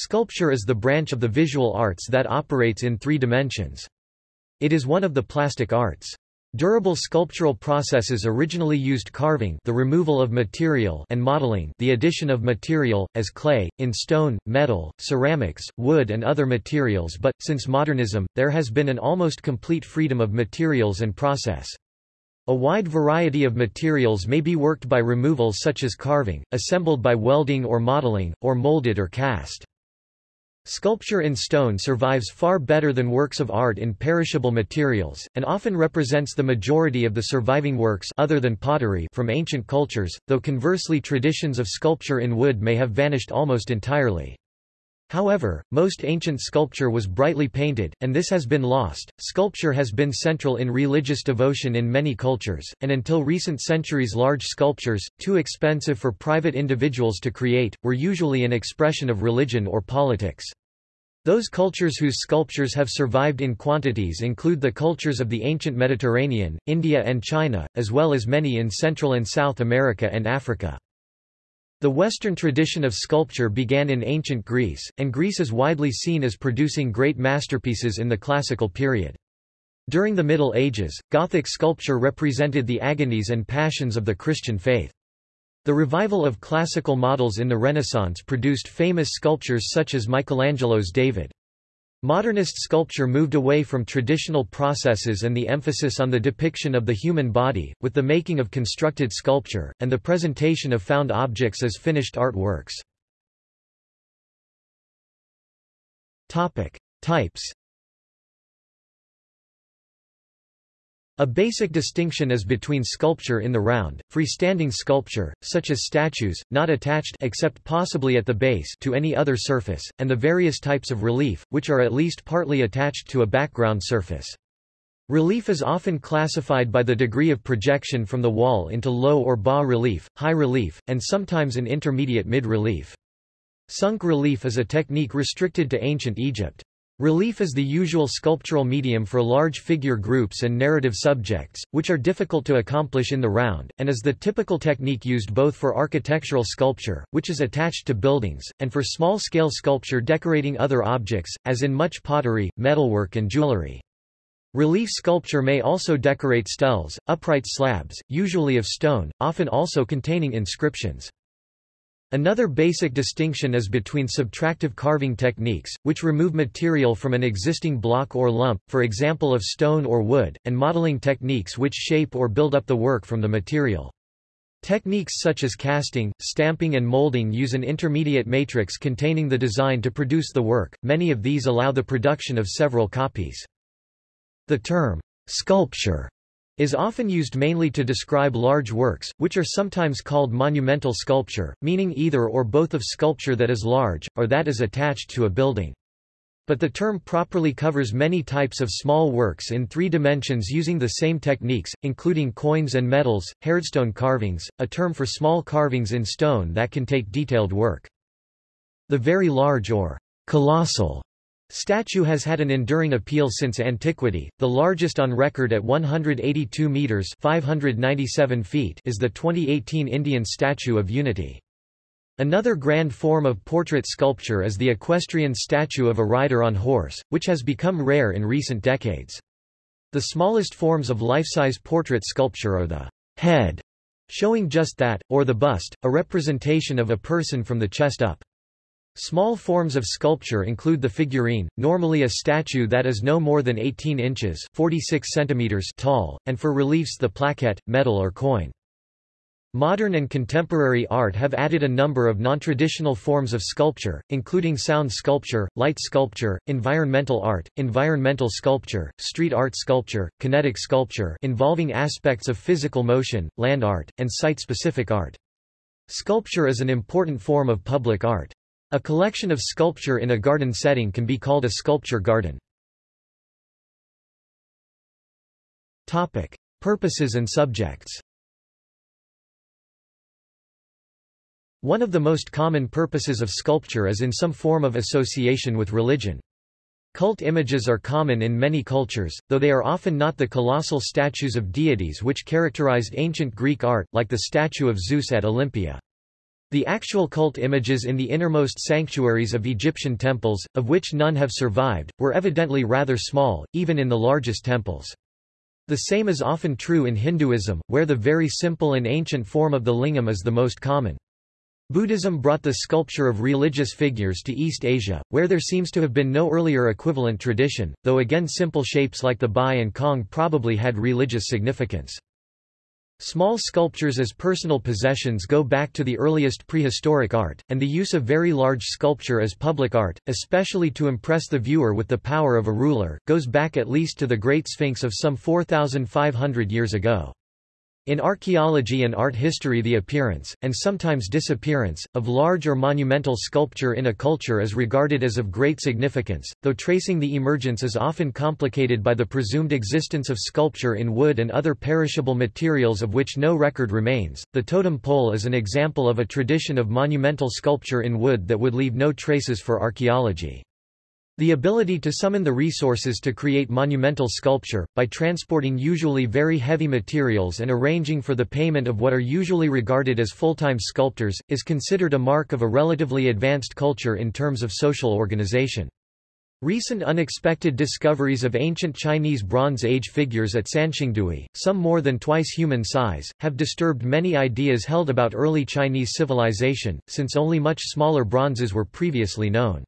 Sculpture is the branch of the visual arts that operates in three dimensions. It is one of the plastic arts. Durable sculptural processes originally used carving the removal of material and modeling the addition of material, as clay, in stone, metal, ceramics, wood and other materials but, since modernism, there has been an almost complete freedom of materials and process. A wide variety of materials may be worked by removal such as carving, assembled by welding or modeling, or molded or cast. Sculpture in stone survives far better than works of art in perishable materials, and often represents the majority of the surviving works other than pottery from ancient cultures, though conversely traditions of sculpture in wood may have vanished almost entirely. However, most ancient sculpture was brightly painted, and this has been lost. Sculpture has been central in religious devotion in many cultures, and until recent centuries, large sculptures, too expensive for private individuals to create, were usually an expression of religion or politics. Those cultures whose sculptures have survived in quantities include the cultures of the ancient Mediterranean, India and China, as well as many in Central and South America and Africa. The Western tradition of sculpture began in ancient Greece, and Greece is widely seen as producing great masterpieces in the classical period. During the Middle Ages, Gothic sculpture represented the agonies and passions of the Christian faith. The revival of classical models in the Renaissance produced famous sculptures such as Michelangelo's David. Modernist sculpture moved away from traditional processes and the emphasis on the depiction of the human body, with the making of constructed sculpture, and the presentation of found objects as finished art works. Types A basic distinction is between sculpture in the round, freestanding sculpture, such as statues, not attached except possibly at the base to any other surface, and the various types of relief, which are at least partly attached to a background surface. Relief is often classified by the degree of projection from the wall into low or bas relief, high relief, and sometimes an intermediate mid-relief. Sunk relief is a technique restricted to ancient Egypt. Relief is the usual sculptural medium for large figure groups and narrative subjects, which are difficult to accomplish in the round, and is the typical technique used both for architectural sculpture, which is attached to buildings, and for small-scale sculpture decorating other objects, as in much pottery, metalwork and jewelry. Relief sculpture may also decorate steles, upright slabs, usually of stone, often also containing inscriptions. Another basic distinction is between subtractive carving techniques, which remove material from an existing block or lump, for example of stone or wood, and modeling techniques which shape or build up the work from the material. Techniques such as casting, stamping and molding use an intermediate matrix containing the design to produce the work, many of these allow the production of several copies. The term, sculpture is often used mainly to describe large works, which are sometimes called monumental sculpture, meaning either or both of sculpture that is large, or that is attached to a building. But the term properly covers many types of small works in three dimensions using the same techniques, including coins and medals, hardstone carvings, a term for small carvings in stone that can take detailed work. The very large or colossal Statue has had an enduring appeal since antiquity. The largest on record at 182 meters (597 feet) is the 2018 Indian Statue of Unity. Another grand form of portrait sculpture is the equestrian statue of a rider on horse, which has become rare in recent decades. The smallest forms of life-size portrait sculpture are the head, showing just that, or the bust, a representation of a person from the chest up. Small forms of sculpture include the figurine, normally a statue that is no more than 18 inches 46 centimeters tall, and for reliefs the plaquette, medal or coin. Modern and contemporary art have added a number of non-traditional forms of sculpture, including sound sculpture, light sculpture, environmental art, environmental sculpture, street art sculpture, kinetic sculpture involving aspects of physical motion, land art, and site-specific art. Sculpture is an important form of public art. A collection of sculpture in a garden setting can be called a sculpture garden. Topic: Purposes and subjects. One of the most common purposes of sculpture is in some form of association with religion. Cult images are common in many cultures, though they are often not the colossal statues of deities which characterized ancient Greek art, like the statue of Zeus at Olympia. The actual cult images in the innermost sanctuaries of Egyptian temples, of which none have survived, were evidently rather small, even in the largest temples. The same is often true in Hinduism, where the very simple and ancient form of the lingam is the most common. Buddhism brought the sculpture of religious figures to East Asia, where there seems to have been no earlier equivalent tradition, though again simple shapes like the bi and cong probably had religious significance. Small sculptures as personal possessions go back to the earliest prehistoric art, and the use of very large sculpture as public art, especially to impress the viewer with the power of a ruler, goes back at least to the Great Sphinx of some 4,500 years ago. In archaeology and art history the appearance, and sometimes disappearance, of large or monumental sculpture in a culture is regarded as of great significance, though tracing the emergence is often complicated by the presumed existence of sculpture in wood and other perishable materials of which no record remains. The totem pole is an example of a tradition of monumental sculpture in wood that would leave no traces for archaeology. The ability to summon the resources to create monumental sculpture, by transporting usually very heavy materials and arranging for the payment of what are usually regarded as full-time sculptors, is considered a mark of a relatively advanced culture in terms of social organization. Recent unexpected discoveries of ancient Chinese Bronze Age figures at Sanxingdui, some more than twice human size, have disturbed many ideas held about early Chinese civilization, since only much smaller bronzes were previously known.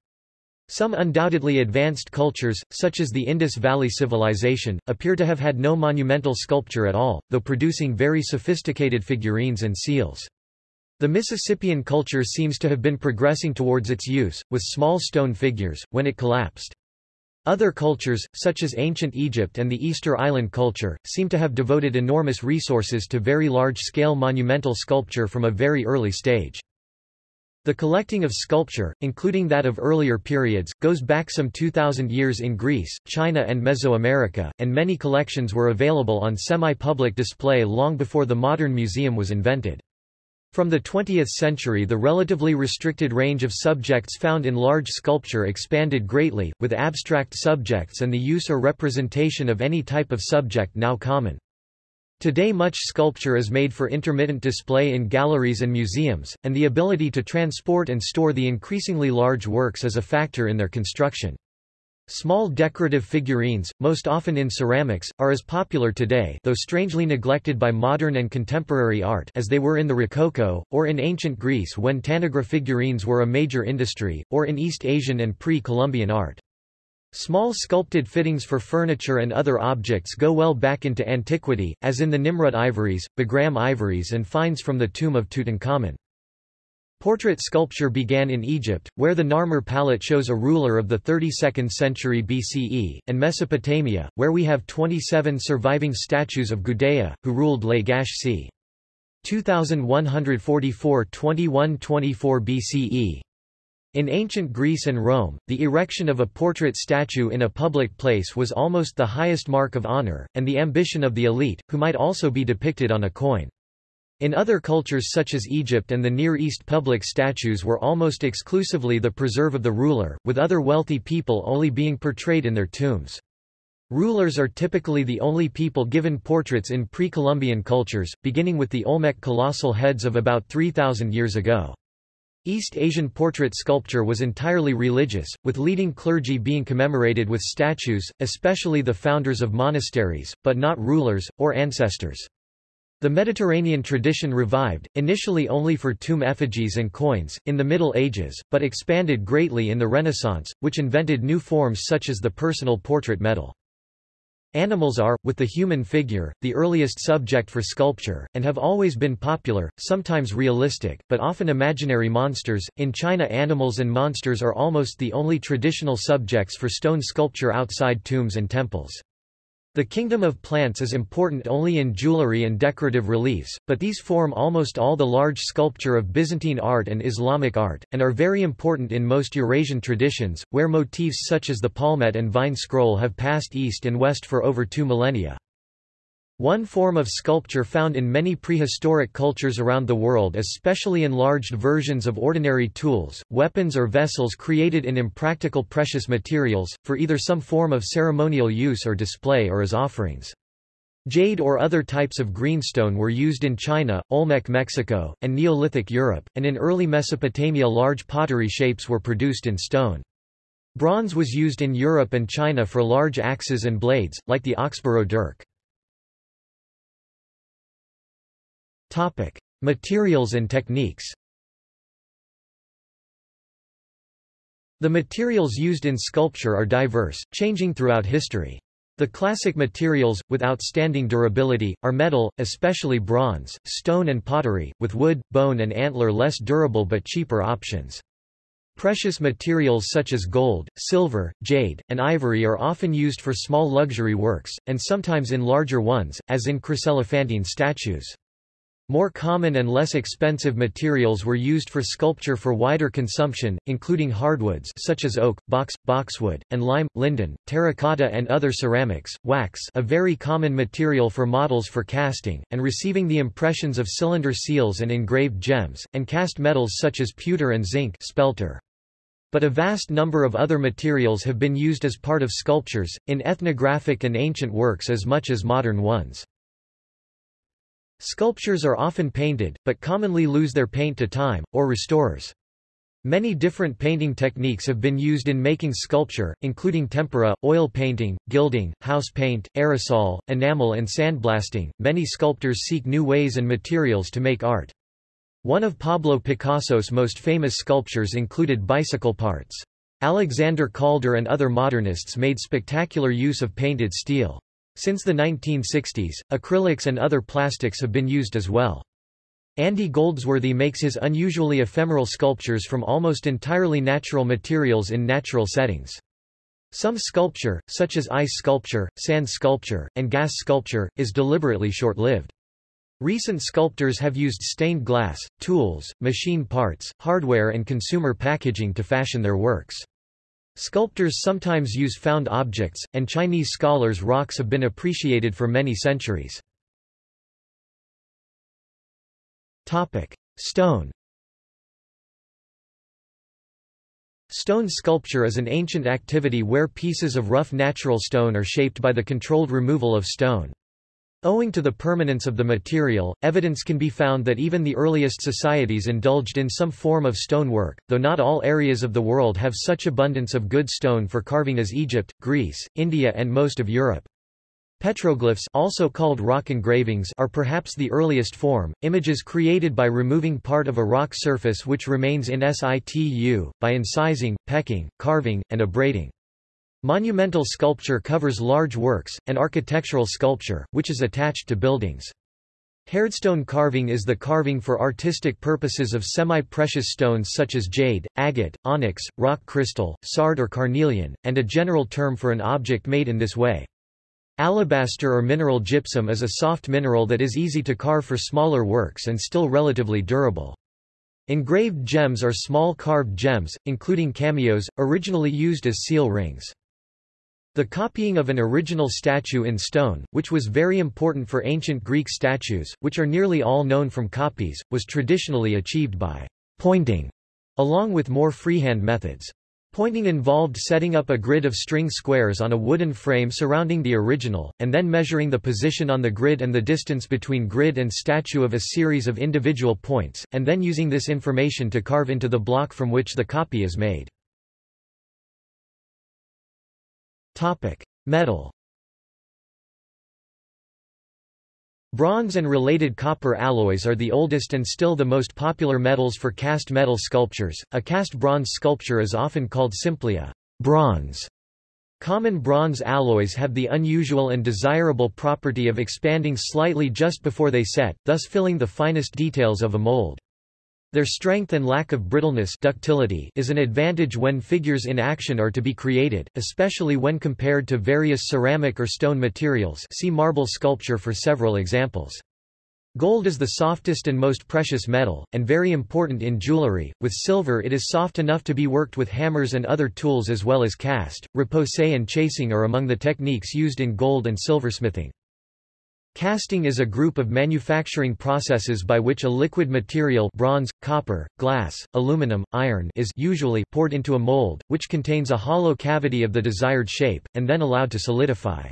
Some undoubtedly advanced cultures, such as the Indus Valley Civilization, appear to have had no monumental sculpture at all, though producing very sophisticated figurines and seals. The Mississippian culture seems to have been progressing towards its use, with small stone figures, when it collapsed. Other cultures, such as ancient Egypt and the Easter Island culture, seem to have devoted enormous resources to very large-scale monumental sculpture from a very early stage. The collecting of sculpture, including that of earlier periods, goes back some 2,000 years in Greece, China and Mesoamerica, and many collections were available on semi-public display long before the modern museum was invented. From the 20th century the relatively restricted range of subjects found in large sculpture expanded greatly, with abstract subjects and the use or representation of any type of subject now common. Today much sculpture is made for intermittent display in galleries and museums, and the ability to transport and store the increasingly large works is a factor in their construction. Small decorative figurines, most often in ceramics, are as popular today though strangely neglected by modern and contemporary art as they were in the Rococo, or in ancient Greece when tanagra figurines were a major industry, or in East Asian and pre-Columbian art. Small sculpted fittings for furniture and other objects go well back into antiquity, as in the Nimrud ivories, Bagram ivories and finds from the tomb of Tutankhamun. Portrait sculpture began in Egypt, where the Narmer palette shows a ruler of the 32nd century BCE, and Mesopotamia, where we have 27 surviving statues of Gudea, who ruled Lagash c. 2144-2124 BCE. In ancient Greece and Rome, the erection of a portrait statue in a public place was almost the highest mark of honor, and the ambition of the elite, who might also be depicted on a coin. In other cultures such as Egypt and the Near East public statues were almost exclusively the preserve of the ruler, with other wealthy people only being portrayed in their tombs. Rulers are typically the only people given portraits in pre-Columbian cultures, beginning with the Olmec colossal heads of about 3,000 years ago. East Asian portrait sculpture was entirely religious, with leading clergy being commemorated with statues, especially the founders of monasteries, but not rulers, or ancestors. The Mediterranean tradition revived, initially only for tomb effigies and coins, in the Middle Ages, but expanded greatly in the Renaissance, which invented new forms such as the personal portrait medal. Animals are, with the human figure, the earliest subject for sculpture, and have always been popular, sometimes realistic, but often imaginary monsters. In China, animals and monsters are almost the only traditional subjects for stone sculpture outside tombs and temples. The kingdom of plants is important only in jewelry and decorative reliefs, but these form almost all the large sculpture of Byzantine art and Islamic art, and are very important in most Eurasian traditions, where motifs such as the palmette and vine scroll have passed east and west for over two millennia. One form of sculpture found in many prehistoric cultures around the world is specially enlarged versions of ordinary tools, weapons or vessels created in impractical precious materials, for either some form of ceremonial use or display or as offerings. Jade or other types of greenstone were used in China, Olmec Mexico, and Neolithic Europe, and in early Mesopotamia large pottery shapes were produced in stone. Bronze was used in Europe and China for large axes and blades, like the Oxborough dirk. Materials and techniques The materials used in sculpture are diverse, changing throughout history. The classic materials, with outstanding durability, are metal, especially bronze, stone and pottery, with wood, bone and antler less durable but cheaper options. Precious materials such as gold, silver, jade, and ivory are often used for small luxury works, and sometimes in larger ones, as in chryselephantine statues. More common and less expensive materials were used for sculpture for wider consumption, including hardwoods such as oak, box, boxwood, and lime, linden, terracotta and other ceramics, wax a very common material for models for casting, and receiving the impressions of cylinder seals and engraved gems, and cast metals such as pewter and zinc spelter. But a vast number of other materials have been used as part of sculptures, in ethnographic and ancient works as much as modern ones. Sculptures are often painted, but commonly lose their paint to time, or restorers. Many different painting techniques have been used in making sculpture, including tempera, oil painting, gilding, house paint, aerosol, enamel and sandblasting. Many sculptors seek new ways and materials to make art. One of Pablo Picasso's most famous sculptures included bicycle parts. Alexander Calder and other modernists made spectacular use of painted steel. Since the 1960s, acrylics and other plastics have been used as well. Andy Goldsworthy makes his unusually ephemeral sculptures from almost entirely natural materials in natural settings. Some sculpture, such as ice sculpture, sand sculpture, and gas sculpture, is deliberately short-lived. Recent sculptors have used stained glass, tools, machine parts, hardware and consumer packaging to fashion their works. Sculptors sometimes use found objects, and Chinese scholars' rocks have been appreciated for many centuries. Stone Stone sculpture is an ancient activity where pieces of rough natural stone are shaped by the controlled removal of stone. Owing to the permanence of the material, evidence can be found that even the earliest societies indulged in some form of stonework, though not all areas of the world have such abundance of good stone for carving as Egypt, Greece, India and most of Europe. Petroglyphs also called rock engravings are perhaps the earliest form, images created by removing part of a rock surface which remains in situ, by incising, pecking, carving, and abrading. Monumental sculpture covers large works, and architectural sculpture, which is attached to buildings. Hardstone carving is the carving for artistic purposes of semi-precious stones such as jade, agate, onyx, rock crystal, sard or carnelian, and a general term for an object made in this way. Alabaster or mineral gypsum is a soft mineral that is easy to carve for smaller works and still relatively durable. Engraved gems are small carved gems, including cameos, originally used as seal rings. The copying of an original statue in stone, which was very important for ancient Greek statues, which are nearly all known from copies, was traditionally achieved by pointing, along with more freehand methods. Pointing involved setting up a grid of string squares on a wooden frame surrounding the original, and then measuring the position on the grid and the distance between grid and statue of a series of individual points, and then using this information to carve into the block from which the copy is made. Metal. Bronze and related copper alloys are the oldest and still the most popular metals for cast metal sculptures. A cast bronze sculpture is often called simply a bronze. Common bronze alloys have the unusual and desirable property of expanding slightly just before they set, thus filling the finest details of a mold. Their strength and lack of brittleness ductility is an advantage when figures in action are to be created, especially when compared to various ceramic or stone materials see marble sculpture for several examples. Gold is the softest and most precious metal, and very important in jewelry. With silver it is soft enough to be worked with hammers and other tools as well as cast. Repoussé and chasing are among the techniques used in gold and silversmithing. Casting is a group of manufacturing processes by which a liquid material bronze, copper, glass, aluminum, iron is usually poured into a mold, which contains a hollow cavity of the desired shape, and then allowed to solidify.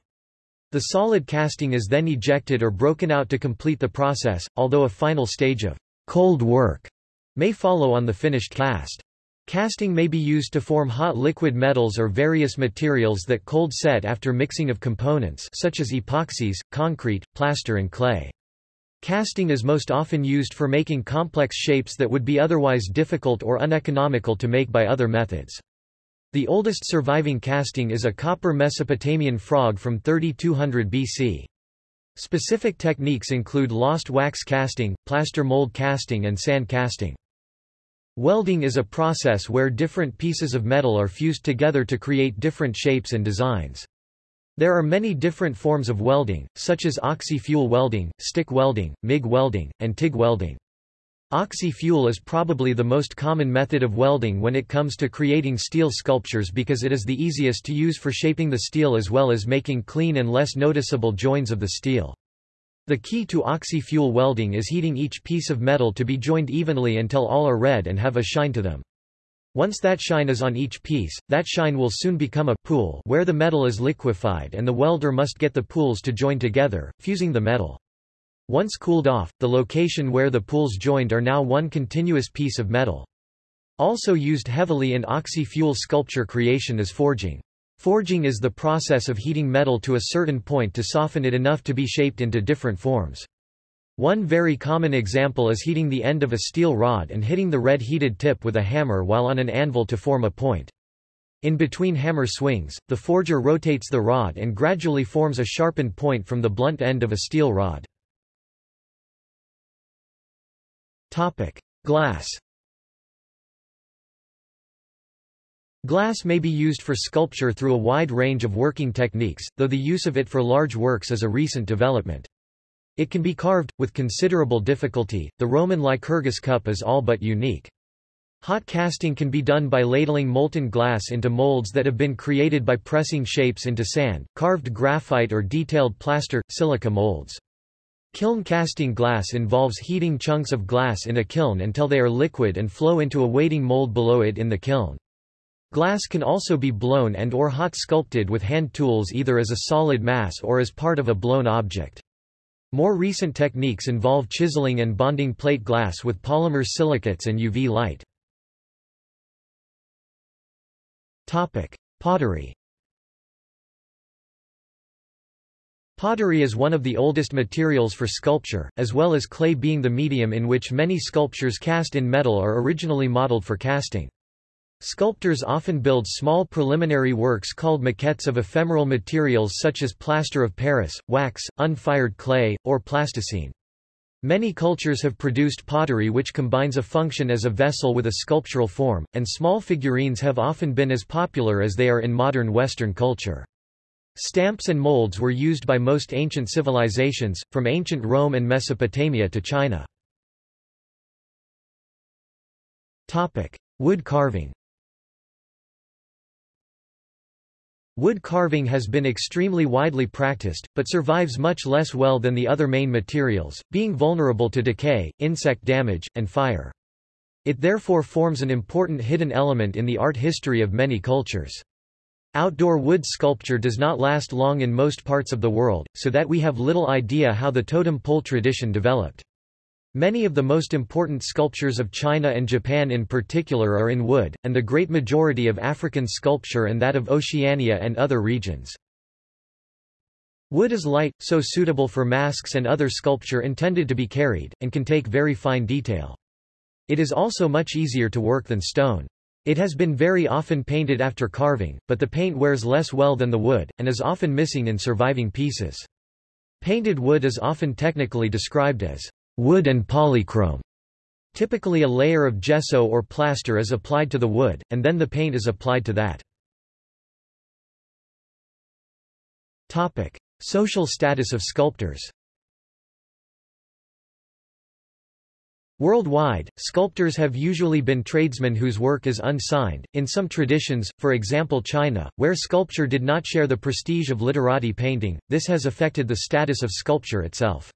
The solid casting is then ejected or broken out to complete the process, although a final stage of cold work may follow on the finished cast. Casting may be used to form hot liquid metals or various materials that cold set after mixing of components such as epoxies, concrete, plaster and clay. Casting is most often used for making complex shapes that would be otherwise difficult or uneconomical to make by other methods. The oldest surviving casting is a copper Mesopotamian frog from 3200 BC. Specific techniques include lost wax casting, plaster mold casting and sand casting. Welding is a process where different pieces of metal are fused together to create different shapes and designs. There are many different forms of welding, such as oxy-fuel welding, stick welding, MIG welding, and TIG welding. Oxy-fuel is probably the most common method of welding when it comes to creating steel sculptures because it is the easiest to use for shaping the steel as well as making clean and less noticeable joins of the steel. The key to oxy-fuel welding is heating each piece of metal to be joined evenly until all are red and have a shine to them. Once that shine is on each piece, that shine will soon become a pool where the metal is liquefied and the welder must get the pools to join together, fusing the metal. Once cooled off, the location where the pools joined are now one continuous piece of metal. Also used heavily in oxy-fuel sculpture creation is forging. Forging is the process of heating metal to a certain point to soften it enough to be shaped into different forms. One very common example is heating the end of a steel rod and hitting the red heated tip with a hammer while on an anvil to form a point. In between hammer swings, the forger rotates the rod and gradually forms a sharpened point from the blunt end of a steel rod. Topic: Glass. Glass may be used for sculpture through a wide range of working techniques, though the use of it for large works is a recent development. It can be carved, with considerable difficulty, the Roman Lycurgus cup is all but unique. Hot casting can be done by ladling molten glass into molds that have been created by pressing shapes into sand, carved graphite or detailed plaster, silica molds. Kiln casting glass involves heating chunks of glass in a kiln until they are liquid and flow into a waiting mold below it in the kiln. Glass can also be blown and or hot sculpted with hand tools either as a solid mass or as part of a blown object. More recent techniques involve chiseling and bonding plate glass with polymer silicates and UV light. Topic: Pottery Pottery is one of the oldest materials for sculpture, as well as clay being the medium in which many sculptures cast in metal are originally modeled for casting. Sculptors often build small preliminary works called maquettes of ephemeral materials such as plaster of Paris, wax, unfired clay, or plasticine. Many cultures have produced pottery which combines a function as a vessel with a sculptural form, and small figurines have often been as popular as they are in modern Western culture. Stamps and molds were used by most ancient civilizations, from ancient Rome and Mesopotamia to China. Wood carving Wood carving has been extremely widely practiced, but survives much less well than the other main materials, being vulnerable to decay, insect damage, and fire. It therefore forms an important hidden element in the art history of many cultures. Outdoor wood sculpture does not last long in most parts of the world, so that we have little idea how the totem pole tradition developed. Many of the most important sculptures of China and Japan in particular are in wood, and the great majority of African sculpture and that of Oceania and other regions. Wood is light, so suitable for masks and other sculpture intended to be carried, and can take very fine detail. It is also much easier to work than stone. It has been very often painted after carving, but the paint wears less well than the wood, and is often missing in surviving pieces. Painted wood is often technically described as wood and polychrome. Typically a layer of gesso or plaster is applied to the wood, and then the paint is applied to that. Topic. Social status of sculptors Worldwide, sculptors have usually been tradesmen whose work is unsigned. In some traditions, for example China, where sculpture did not share the prestige of literati painting, this has affected the status of sculpture itself.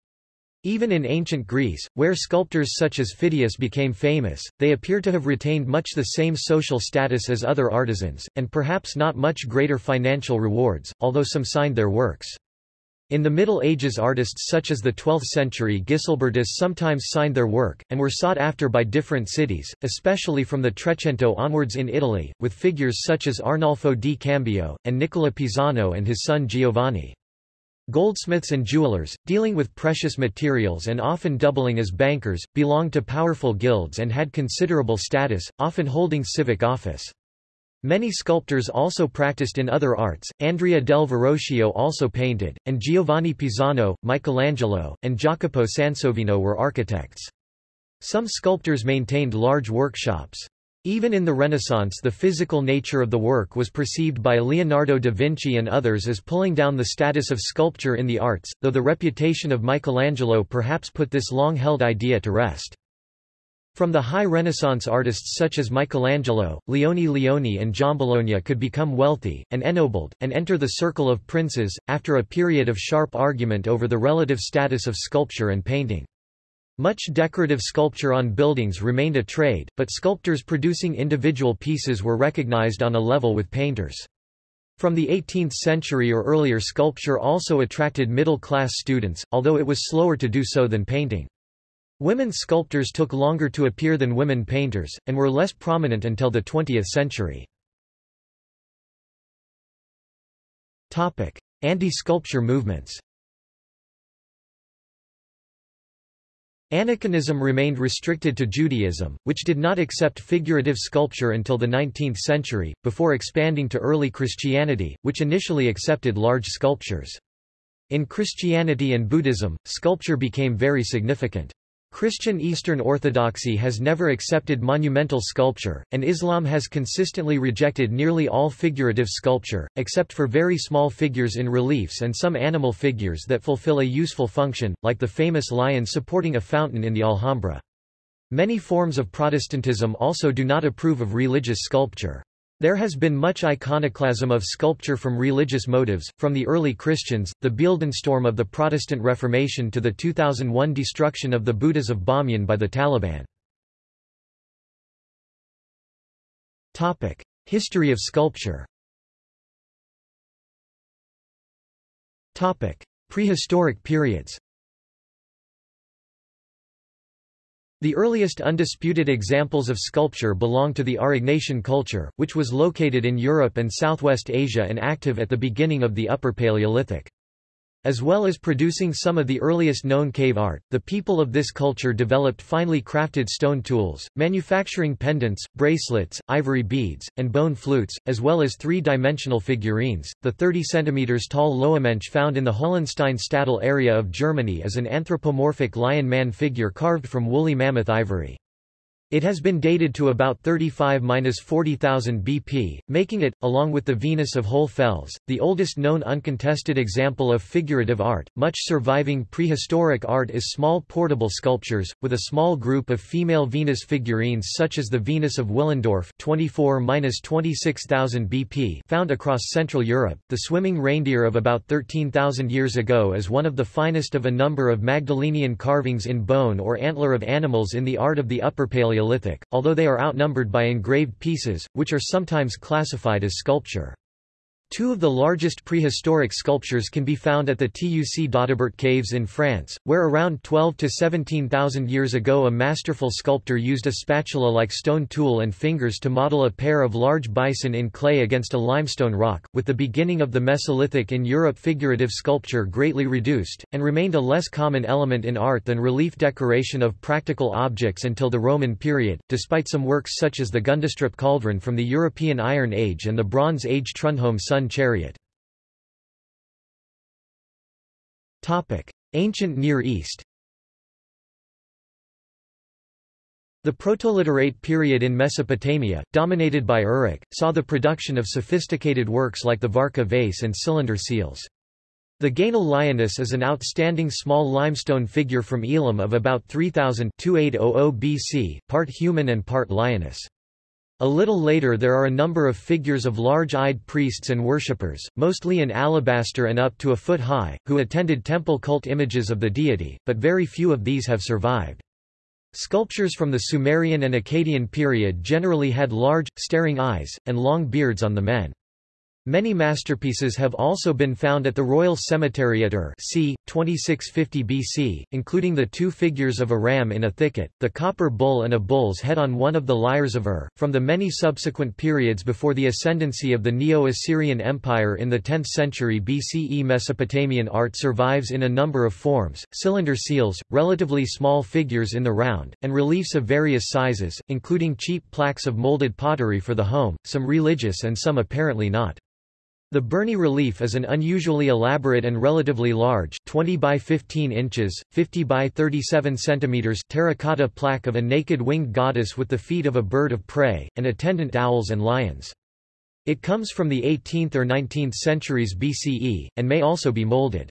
Even in ancient Greece, where sculptors such as Phidias became famous, they appear to have retained much the same social status as other artisans, and perhaps not much greater financial rewards, although some signed their works. In the Middle Ages artists such as the 12th century Gislebertus sometimes signed their work, and were sought after by different cities, especially from the Trecento onwards in Italy, with figures such as Arnolfo di Cambio, and Nicola Pisano and his son Giovanni. Goldsmiths and jewelers, dealing with precious materials and often doubling as bankers, belonged to powerful guilds and had considerable status, often holding civic office. Many sculptors also practiced in other arts, Andrea del Verrocchio also painted, and Giovanni Pisano, Michelangelo, and Jacopo Sansovino were architects. Some sculptors maintained large workshops. Even in the Renaissance the physical nature of the work was perceived by Leonardo da Vinci and others as pulling down the status of sculpture in the arts, though the reputation of Michelangelo perhaps put this long-held idea to rest. From the high Renaissance artists such as Michelangelo, Leone Leoni and Giambologna could become wealthy, and ennobled, and enter the circle of princes, after a period of sharp argument over the relative status of sculpture and painting. Much decorative sculpture on buildings remained a trade, but sculptors producing individual pieces were recognized on a level with painters. From the 18th century or earlier sculpture also attracted middle-class students, although it was slower to do so than painting. Women sculptors took longer to appear than women painters, and were less prominent until the 20th century. Anti-sculpture movements Aniconism remained restricted to Judaism, which did not accept figurative sculpture until the 19th century, before expanding to early Christianity, which initially accepted large sculptures. In Christianity and Buddhism, sculpture became very significant. Christian Eastern Orthodoxy has never accepted monumental sculpture, and Islam has consistently rejected nearly all figurative sculpture, except for very small figures in reliefs and some animal figures that fulfill a useful function, like the famous lion supporting a fountain in the Alhambra. Many forms of Protestantism also do not approve of religious sculpture. There has been much iconoclasm of sculpture from religious motives, from the early Christians, the Beeldenstorm of the Protestant Reformation to the 2001 destruction of the Buddhas of Bamyan by the Taliban. History of sculpture Prehistoric periods The earliest undisputed examples of sculpture belong to the Aurignacian culture, which was located in Europe and Southwest Asia and active at the beginning of the Upper Paleolithic. As well as producing some of the earliest known cave art, the people of this culture developed finely crafted stone tools, manufacturing pendants, bracelets, ivory beads, and bone flutes, as well as three-dimensional figurines. The 30 cm tall Loewenmensch found in the Hohlenstein-Stadel area of Germany is an anthropomorphic lion-man figure carved from woolly mammoth ivory. It has been dated to about 35–40,000 BP, making it, along with the Venus of Hohle Fels, the oldest known uncontested example of figurative art. Much surviving prehistoric art is small portable sculptures, with a small group of female Venus figurines such as the Venus of Willendorf 24–26,000 BP found across Central Europe. The swimming reindeer of about 13,000 years ago is one of the finest of a number of Magdalenian carvings in bone or antler of animals in the art of the Upper Paleolithic Although they are outnumbered by engraved pieces, which are sometimes classified as sculpture. Two of the largest prehistoric sculptures can be found at the Tuc d'Audoubert caves in France, where around 12 to 17,000 years ago a masterful sculptor used a spatula-like stone tool and fingers to model a pair of large bison in clay against a limestone rock. With the beginning of the Mesolithic in Europe figurative sculpture greatly reduced, and remained a less common element in art than relief decoration of practical objects until the Roman period, despite some works such as the Gundestrup cauldron from the European Iron Age and the Bronze Age Trundholm sun chariot Ancient Near East The Protoliterate period in Mesopotamia, dominated by Uruk, saw the production of sophisticated works like the Warka vase and cylinder seals. The Guennol lioness is an outstanding small limestone figure from Elam of about 3000 BC, part human and part lioness. A little later there are a number of figures of large-eyed priests and worshippers, mostly in alabaster and up to a foot high, who attended temple cult images of the deity, but very few of these have survived. Sculptures from the Sumerian and Akkadian period generally had large, staring eyes, and long beards on the men. Many masterpieces have also been found at the Royal Cemetery at Ur c. 2650 BC, including the two figures of a ram in a thicket, the copper bull and a bull's head on one of the lyres of Ur. From the many subsequent periods before the ascendancy of the Neo-Assyrian Empire in the 10th century BCE Mesopotamian art survives in a number of forms, cylinder seals, relatively small figures in the round, and reliefs of various sizes, including cheap plaques of molded pottery for the home, some religious and some apparently not. The Burney relief is an unusually elaborate and relatively large 20 by 15 inches, 50 by 37 centimeters terracotta plaque of a naked winged goddess with the feet of a bird of prey, and attendant owls and lions. It comes from the 18th or 19th centuries BCE, and may also be molded.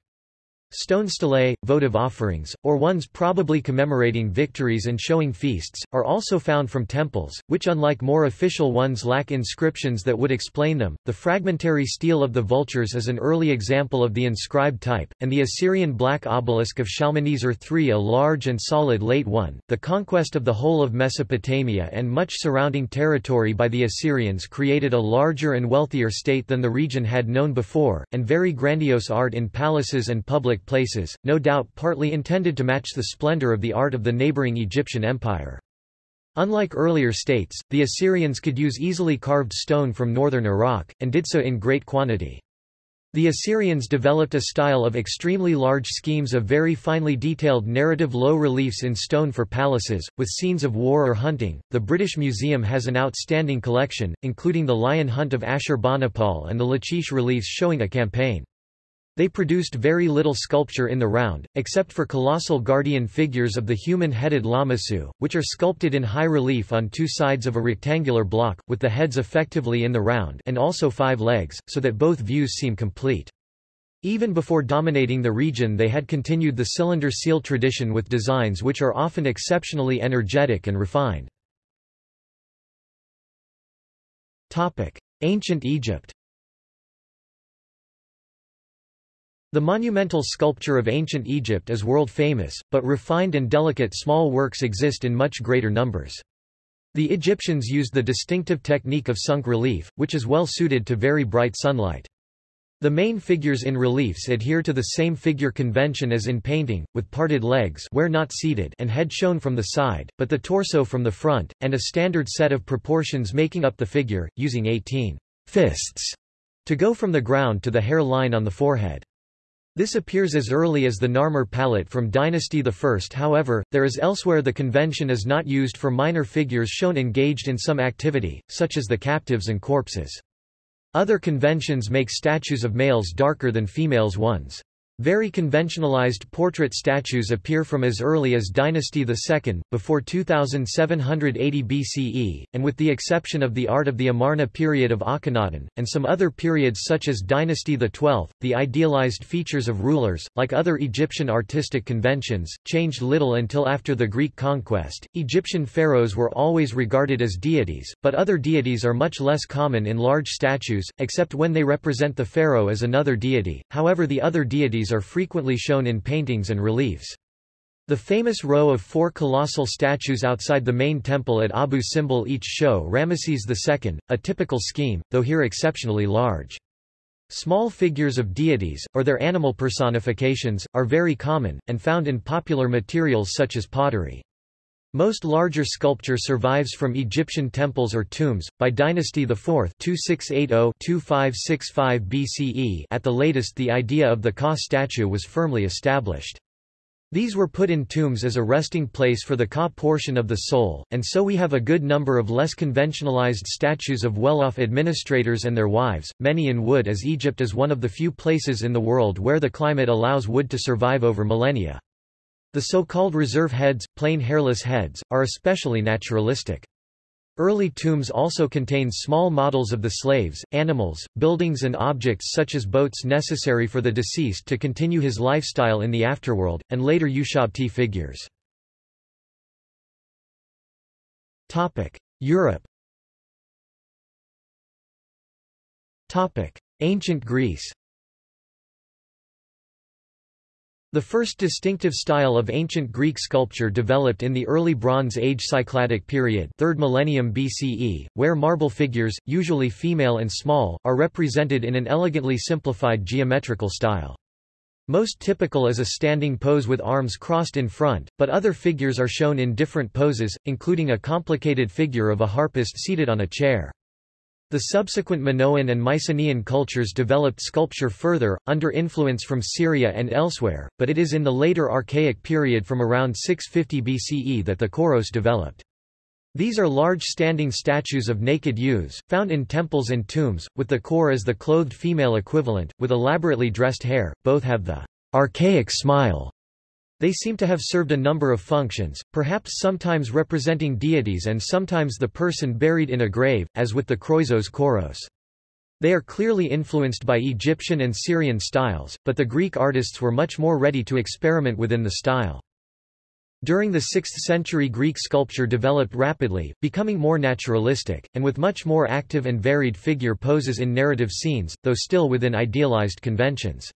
Stone stelae, votive offerings, or ones probably commemorating victories and showing feasts, are also found from temples, which unlike more official ones lack inscriptions that would explain them. The fragmentary stele of the vultures is an early example of the inscribed type, and the Assyrian black obelisk of Shalmaneser III a large and solid late one. The conquest of the whole of Mesopotamia and much surrounding territory by the Assyrians created a larger and wealthier state than the region had known before, and very grandiose art in palaces and public places, no doubt partly intended to match the splendor of the art of the neighboring Egyptian empire. Unlike earlier states, the Assyrians could use easily carved stone from northern Iraq, and did so in great quantity. The Assyrians developed a style of extremely large schemes of very finely detailed narrative low reliefs in stone for palaces, with scenes of war or hunting. The British Museum has an outstanding collection, including the lion hunt of Ashurbanipal and the Lachish reliefs showing a campaign. They produced very little sculpture in the round, except for colossal guardian figures of the human-headed Lamassu, which are sculpted in high relief on two sides of a rectangular block, with the heads effectively in the round and also five legs, so that both views seem complete. Even before dominating the region they had continued the cylinder seal tradition with designs which are often exceptionally energetic and refined. Ancient Egypt The monumental sculpture of ancient Egypt is world-famous, but refined and delicate small works exist in much greater numbers. The Egyptians used the distinctive technique of sunk relief, which is well suited to very bright sunlight. The main figures in reliefs adhere to the same figure convention as in painting, with parted legs where not seated and head shown from the side, but the torso from the front, and a standard set of proportions making up the figure, using 18 fists to go from the ground to the hair line on the forehead. This appears as early as the Narmer palette from Dynasty I. However, there is elsewhere the convention is not used for minor figures shown engaged in some activity, such as the captives and corpses. Other conventions make statues of males darker than females ones. Very conventionalized portrait statues appear from as early as Dynasty II, before 2780 BCE, and with the exception of the art of the Amarna period of Akhenaten, and some other periods such as Dynasty XII, the idealized features of rulers, like other Egyptian artistic conventions, changed little until after the Greek conquest. Egyptian pharaohs were always regarded as deities, but other deities are much less common in large statues, except when they represent the pharaoh as another deity. However the other deities are frequently shown in paintings and reliefs. The famous row of four colossal statues outside the main temple at Abu Simbel each show Ramesses II, a typical scheme, though here exceptionally large. Small figures of deities, or their animal personifications, are very common, and found in popular materials such as pottery. Most larger sculpture survives from Egyptian temples or tombs, by Dynasty IV 2680-2565 BCE at the latest the idea of the Ka statue was firmly established. These were put in tombs as a resting place for the Ka portion of the soul, and so we have a good number of less conventionalized statues of well-off administrators and their wives, many in wood as Egypt is one of the few places in the world where the climate allows wood to survive over millennia. The so-called reserve heads, plain hairless heads, are especially naturalistic. Early tombs also contain small models of the slaves, animals, buildings and objects such as boats necessary for the deceased to continue his lifestyle in the afterworld, and later Ushabti figures. Europe Ancient Greece The first distinctive style of ancient Greek sculpture developed in the early Bronze Age Cycladic period 3rd millennium BCE, where marble figures, usually female and small, are represented in an elegantly simplified geometrical style. Most typical is a standing pose with arms crossed in front, but other figures are shown in different poses, including a complicated figure of a harpist seated on a chair. The subsequent Minoan and Mycenaean cultures developed sculpture further, under influence from Syria and elsewhere, but it is in the later Archaic period from around 650 BCE that the Kouros developed. These are large standing statues of naked youths, found in temples and tombs, with the kore as the clothed female equivalent, with elaborately dressed hair, both have the archaic smile they seem to have served a number of functions, perhaps sometimes representing deities and sometimes the person buried in a grave, as with the Kroisos Kouros. They are clearly influenced by Egyptian and Syrian styles, but the Greek artists were much more ready to experiment within the style. During the 6th century Greek sculpture developed rapidly, becoming more naturalistic, and with much more active and varied figure poses in narrative scenes, though still within idealized conventions.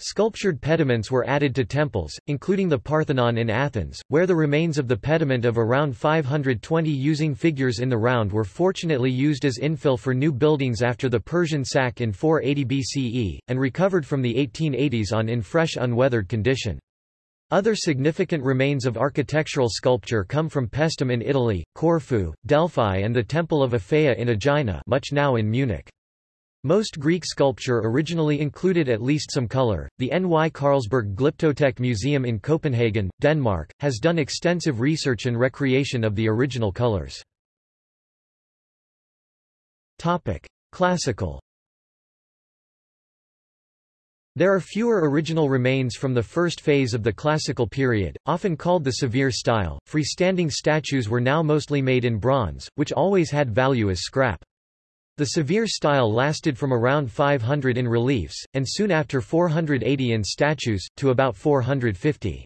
Sculptured pediments were added to temples, including the Parthenon in Athens, where the remains of the pediment of around 520 using figures in the round were fortunately used as infill for new buildings after the Persian sack in 480 BCE, and recovered from the 1880s on in fresh unweathered condition. Other significant remains of architectural sculpture come from Paestum in Italy, Corfu, Delphi and the Temple of Aphaea in Aegina much now in Munich. Most Greek sculpture originally included at least some color. The N.Y. Carlsberg Glyptotek Museum in Copenhagen, Denmark, has done extensive research and recreation of the original colors. Topic: Classical. There are fewer original remains from the first phase of the classical period, often called the severe style. Freestanding statues were now mostly made in bronze, which always had value as scrap. The severe style lasted from around 500 in reliefs, and soon after 480 in statues, to about 450.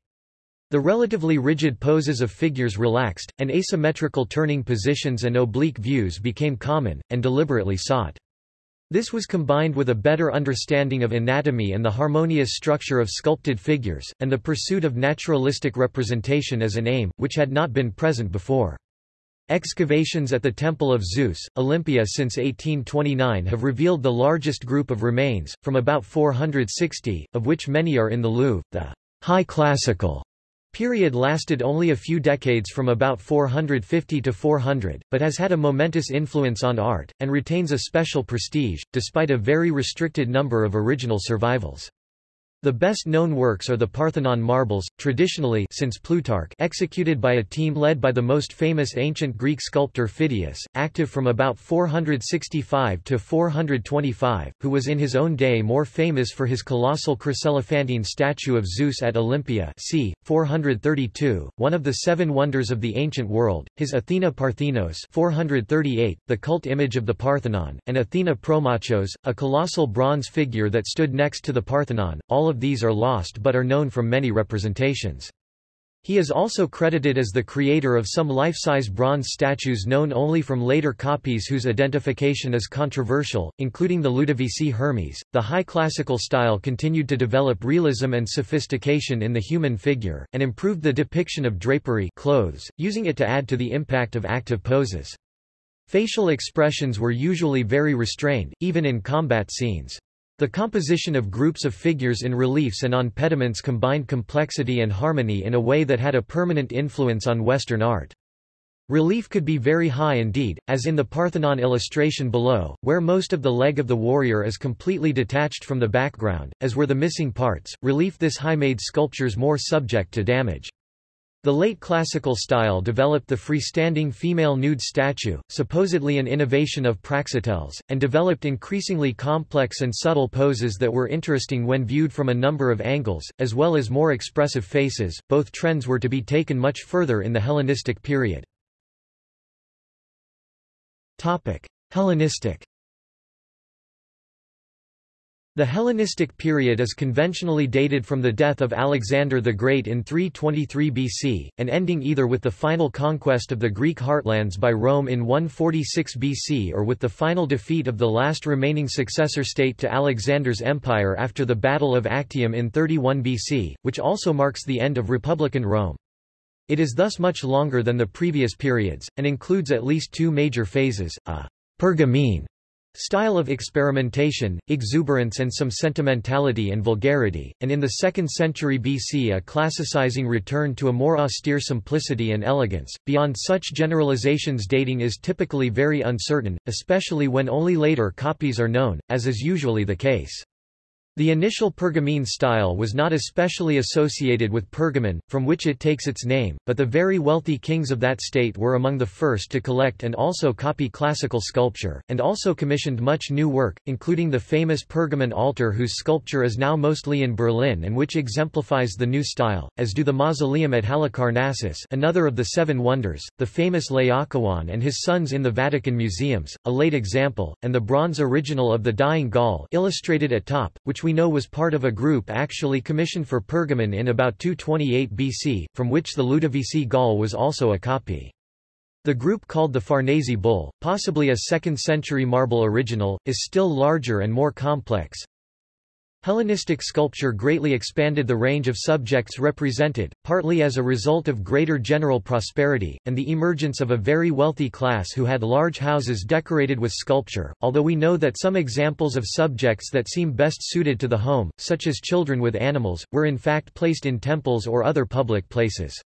The relatively rigid poses of figures relaxed, and asymmetrical turning positions and oblique views became common, and deliberately sought. This was combined with a better understanding of anatomy and the harmonious structure of sculpted figures, and the pursuit of naturalistic representation as an aim, which had not been present before. Excavations at the Temple of Zeus, Olympia since 1829 have revealed the largest group of remains, from about 460, of which many are in the Louvre. The High Classical period lasted only a few decades from about 450 to 400, but has had a momentous influence on art, and retains a special prestige, despite a very restricted number of original survivals. The best-known works are the Parthenon marbles, traditionally since Plutarch executed by a team led by the most famous ancient Greek sculptor Phidias, active from about 465 to 425, who was in his own day more famous for his colossal chryselephantine statue of Zeus at Olympia c. 432, one of the seven wonders of the ancient world, his Athena Parthenos 438, the cult image of the Parthenon, and Athena Promachos, a colossal bronze figure that stood next to the Parthenon, all of these are lost but are known from many representations. He is also credited as the creator of some life-size bronze statues known only from later copies whose identification is controversial, including the Ludovisi Hermes. The high classical style continued to develop realism and sophistication in the human figure, and improved the depiction of drapery clothes, using it to add to the impact of active poses. Facial expressions were usually very restrained, even in combat scenes. The composition of groups of figures in reliefs and on pediments combined complexity and harmony in a way that had a permanent influence on Western art. Relief could be very high indeed, as in the Parthenon illustration below, where most of the leg of the warrior is completely detached from the background, as were the missing parts. Relief this high made sculptures more subject to damage. The late classical style developed the freestanding female nude statue, supposedly an innovation of Praxiteles, and developed increasingly complex and subtle poses that were interesting when viewed from a number of angles, as well as more expressive faces. Both trends were to be taken much further in the Hellenistic period. Topic: Hellenistic The Hellenistic period is conventionally dated from the death of Alexander the Great in 323 BC, and ending either with the final conquest of the Greek heartlands by Rome in 146 BC or with the final defeat of the last remaining successor state to Alexander's empire after the Battle of Actium in 31 BC, which also marks the end of Republican Rome. It is thus much longer than the previous periods, and includes at least two major phases, a Pergamene Style of experimentation, exuberance and some sentimentality and vulgarity, and in the 2nd century BC a classicizing return to a more austere simplicity and elegance. Beyond such generalizations dating is typically very uncertain, especially when only later copies are known, as is usually the case. The initial Pergamene style was not especially associated with Pergamon, from which it takes its name, but the very wealthy kings of that state were among the first to collect and also copy classical sculpture, and also commissioned much new work, including the famous Pergamon altar whose sculpture is now mostly in Berlin and which exemplifies the new style, as do the mausoleum at Halicarnassus another of the Seven Wonders, the famous Laocoon and his sons in the Vatican museums, a late example, and the bronze original of the Dying Gaul illustrated at top, which we know was part of a group actually commissioned for Pergamon in about 228 BC, from which the Ludovisi Gaul was also a copy. The group called the Farnese Bull, possibly a 2nd century marble original, is still larger and more complex, Hellenistic sculpture greatly expanded the range of subjects represented, partly as a result of greater general prosperity, and the emergence of a very wealthy class who had large houses decorated with sculpture, although we know that some examples of subjects that seem best suited to the home, such as children with animals, were in fact placed in temples or other public places.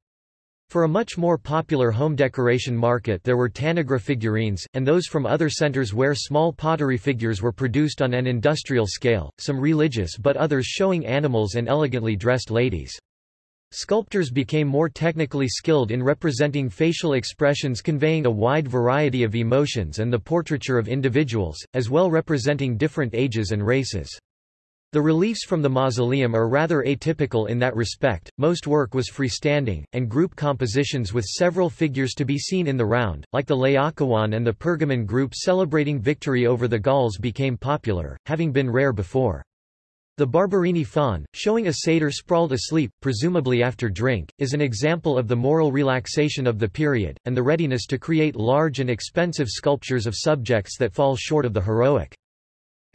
For a much more popular home decoration market there were tanagra figurines, and those from other centers where small pottery figures were produced on an industrial scale, some religious but others showing animals and elegantly dressed ladies. Sculptors became more technically skilled in representing facial expressions conveying a wide variety of emotions and the portraiture of individuals, as well representing different ages and races. The reliefs from the mausoleum are rather atypical in that respect, most work was freestanding, and group compositions with several figures to be seen in the round, like the Laocoon and the Pergamon group celebrating victory over the Gauls became popular, having been rare before. The Barberini faun, showing a satyr sprawled asleep, presumably after drink, is an example of the moral relaxation of the period, and the readiness to create large and expensive sculptures of subjects that fall short of the heroic.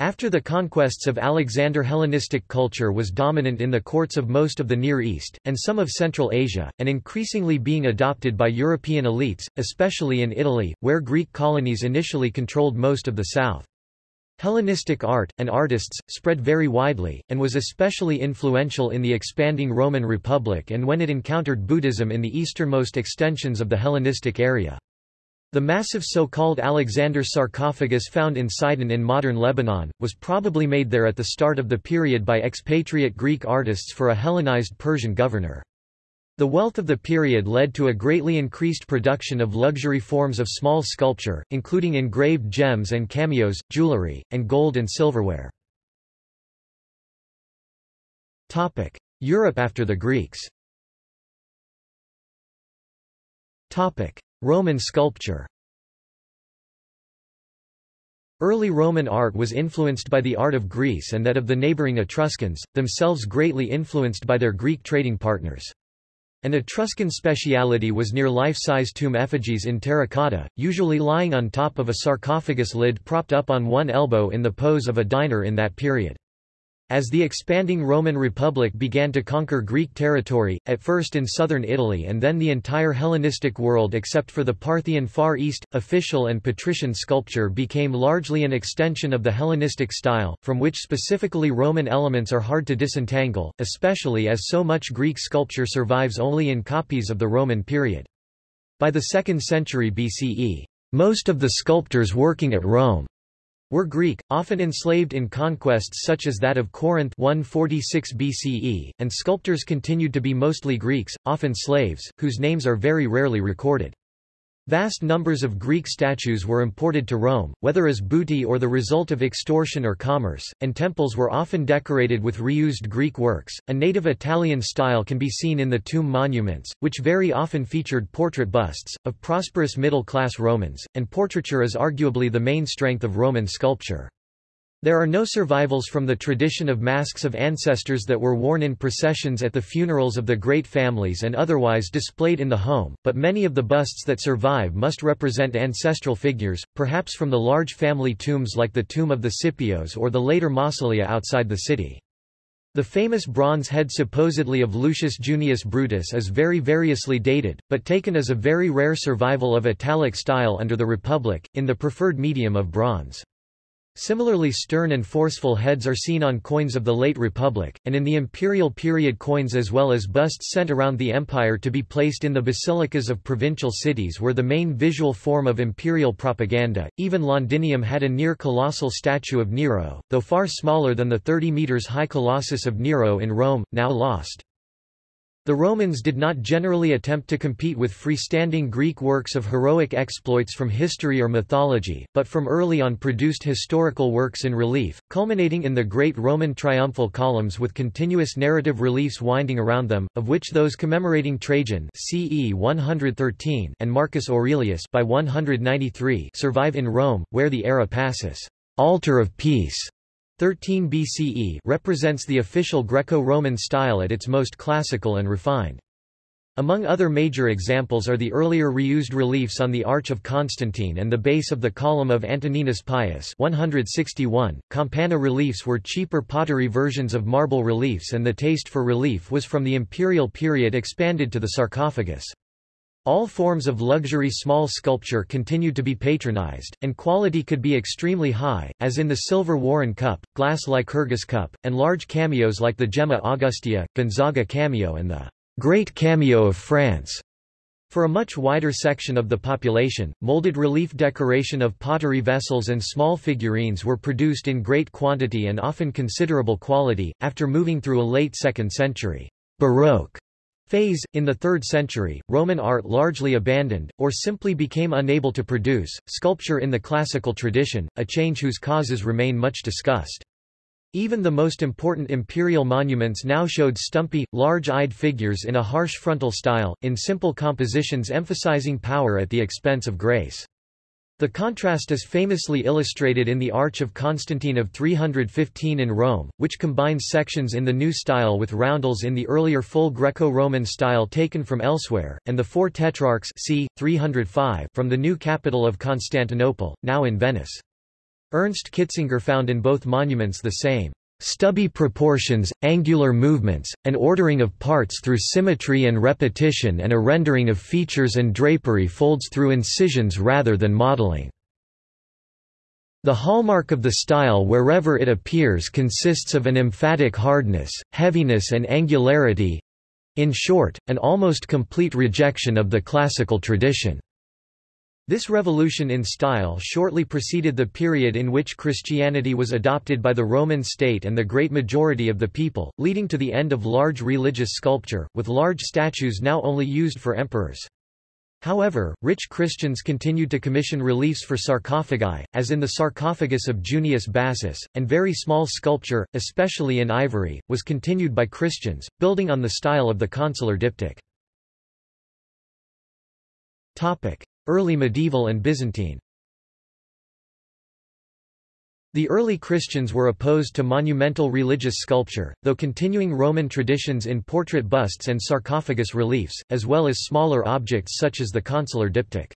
After the conquests of Alexander Hellenistic culture was dominant in the courts of most of the Near East, and some of Central Asia, and increasingly being adopted by European elites, especially in Italy, where Greek colonies initially controlled most of the south. Hellenistic art, and artists, spread very widely, and was especially influential in the expanding Roman Republic and when it encountered Buddhism in the easternmost extensions of the Hellenistic area. The massive so-called Alexander sarcophagus found in Sidon in modern Lebanon, was probably made there at the start of the period by expatriate Greek artists for a Hellenized Persian governor. The wealth of the period led to a greatly increased production of luxury forms of small sculpture, including engraved gems and cameos, jewelry, and gold and silverware. Europe after the Greeks Roman sculpture Early Roman art was influenced by the art of Greece and that of the neighboring Etruscans, themselves greatly influenced by their Greek trading partners. An Etruscan speciality was near life-size tomb effigies in terracotta, usually lying on top of a sarcophagus lid propped up on one elbow in the pose of a diner in that period. As the expanding Roman Republic began to conquer Greek territory, at first in southern Italy and then the entire Hellenistic world except for the Parthian Far East, official and patrician sculpture became largely an extension of the Hellenistic style, from which specifically Roman elements are hard to disentangle, especially as so much Greek sculpture survives only in copies of the Roman period. By the 2nd century BCE, most of the sculptors working at Rome were Greek, often enslaved in conquests such as that of Corinth 146 BCE, and sculptors continued to be mostly Greeks, often slaves, whose names are very rarely recorded. Vast numbers of Greek statues were imported to Rome, whether as booty or the result of extortion or commerce, and temples were often decorated with reused Greek works. A native Italian style can be seen in the tomb monuments, which very often featured portrait busts, of prosperous middle class Romans, and portraiture is arguably the main strength of Roman sculpture. There are no survivals from the tradition of masks of ancestors that were worn in processions at the funerals of the great families and otherwise displayed in the home, but many of the busts that survive must represent ancestral figures, perhaps from the large family tombs like the tomb of the Scipios or the later mausolea outside the city. The famous bronze head supposedly of Lucius Junius Brutus is very variously dated, but taken as a very rare survival of Italic style under the Republic, in the preferred medium of bronze. Similarly stern and forceful heads are seen on coins of the late Republic, and in the imperial period coins as well as busts sent around the empire to be placed in the basilicas of provincial cities were the main visual form of imperial propaganda. Even Londinium had a near colossal statue of Nero, though far smaller than the 30 metres high Colossus of Nero in Rome, now lost. The Romans did not generally attempt to compete with freestanding Greek works of heroic exploits from history or mythology, but from early on produced historical works in relief, culminating in the great Roman triumphal columns with continuous narrative reliefs winding around them, of which those commemorating Trajan CE 113 and Marcus Aurelius by 193 survive in Rome, where the Ara Pacis. Altar of Peace 13 BCE represents the official Greco-Roman style at its most classical and refined. Among other major examples are the earlier reused reliefs on the Arch of Constantine and the base of the column of Antoninus Pius 161. Campana reliefs were cheaper pottery versions of marble reliefs and the taste for relief was from the imperial period expanded to the sarcophagus. All forms of luxury small sculpture continued to be patronized, and quality could be extremely high, as in the silver Warren cup, glass Lycurgus cup, and large cameos like the Gemma Augustea, Gonzaga cameo and the Great Cameo of France. For a much wider section of the population, molded relief decoration of pottery vessels and small figurines were produced in great quantity and often considerable quality, after moving through a late 2nd century Baroque phase. In the 3rd century, Roman art largely abandoned, or simply became unable to produce, sculpture in the classical tradition, a change whose causes remain much discussed. Even the most important imperial monuments now showed stumpy, large-eyed figures in a harsh frontal style, in simple compositions emphasizing power at the expense of grace. The contrast is famously illustrated in the Arch of Constantine of 315 in Rome, which combines sections in the new style with roundels in the earlier full Greco-Roman style taken from elsewhere, and the four tetrarchs c. 305 from the new capital of Constantinople, now in Venice. Ernst Kitzinger found in both monuments the same stubby proportions, angular movements, an ordering of parts through symmetry and repetition and a rendering of features and drapery folds through incisions rather than modeling. The hallmark of the style wherever it appears consists of an emphatic hardness, heaviness and angularity—in short, an almost complete rejection of the classical tradition. This revolution in style shortly preceded the period in which Christianity was adopted by the Roman state and the great majority of the people, leading to the end of large religious sculpture, with large statues now only used for emperors. However, rich Christians continued to commission reliefs for sarcophagi, as in the sarcophagus of Junius Bassus, and very small sculpture, especially in ivory, was continued by Christians, building on the style of the consular diptych. Early medieval and Byzantine The early Christians were opposed to monumental religious sculpture, though continuing Roman traditions in portrait busts and sarcophagus reliefs, as well as smaller objects such as the consular diptych.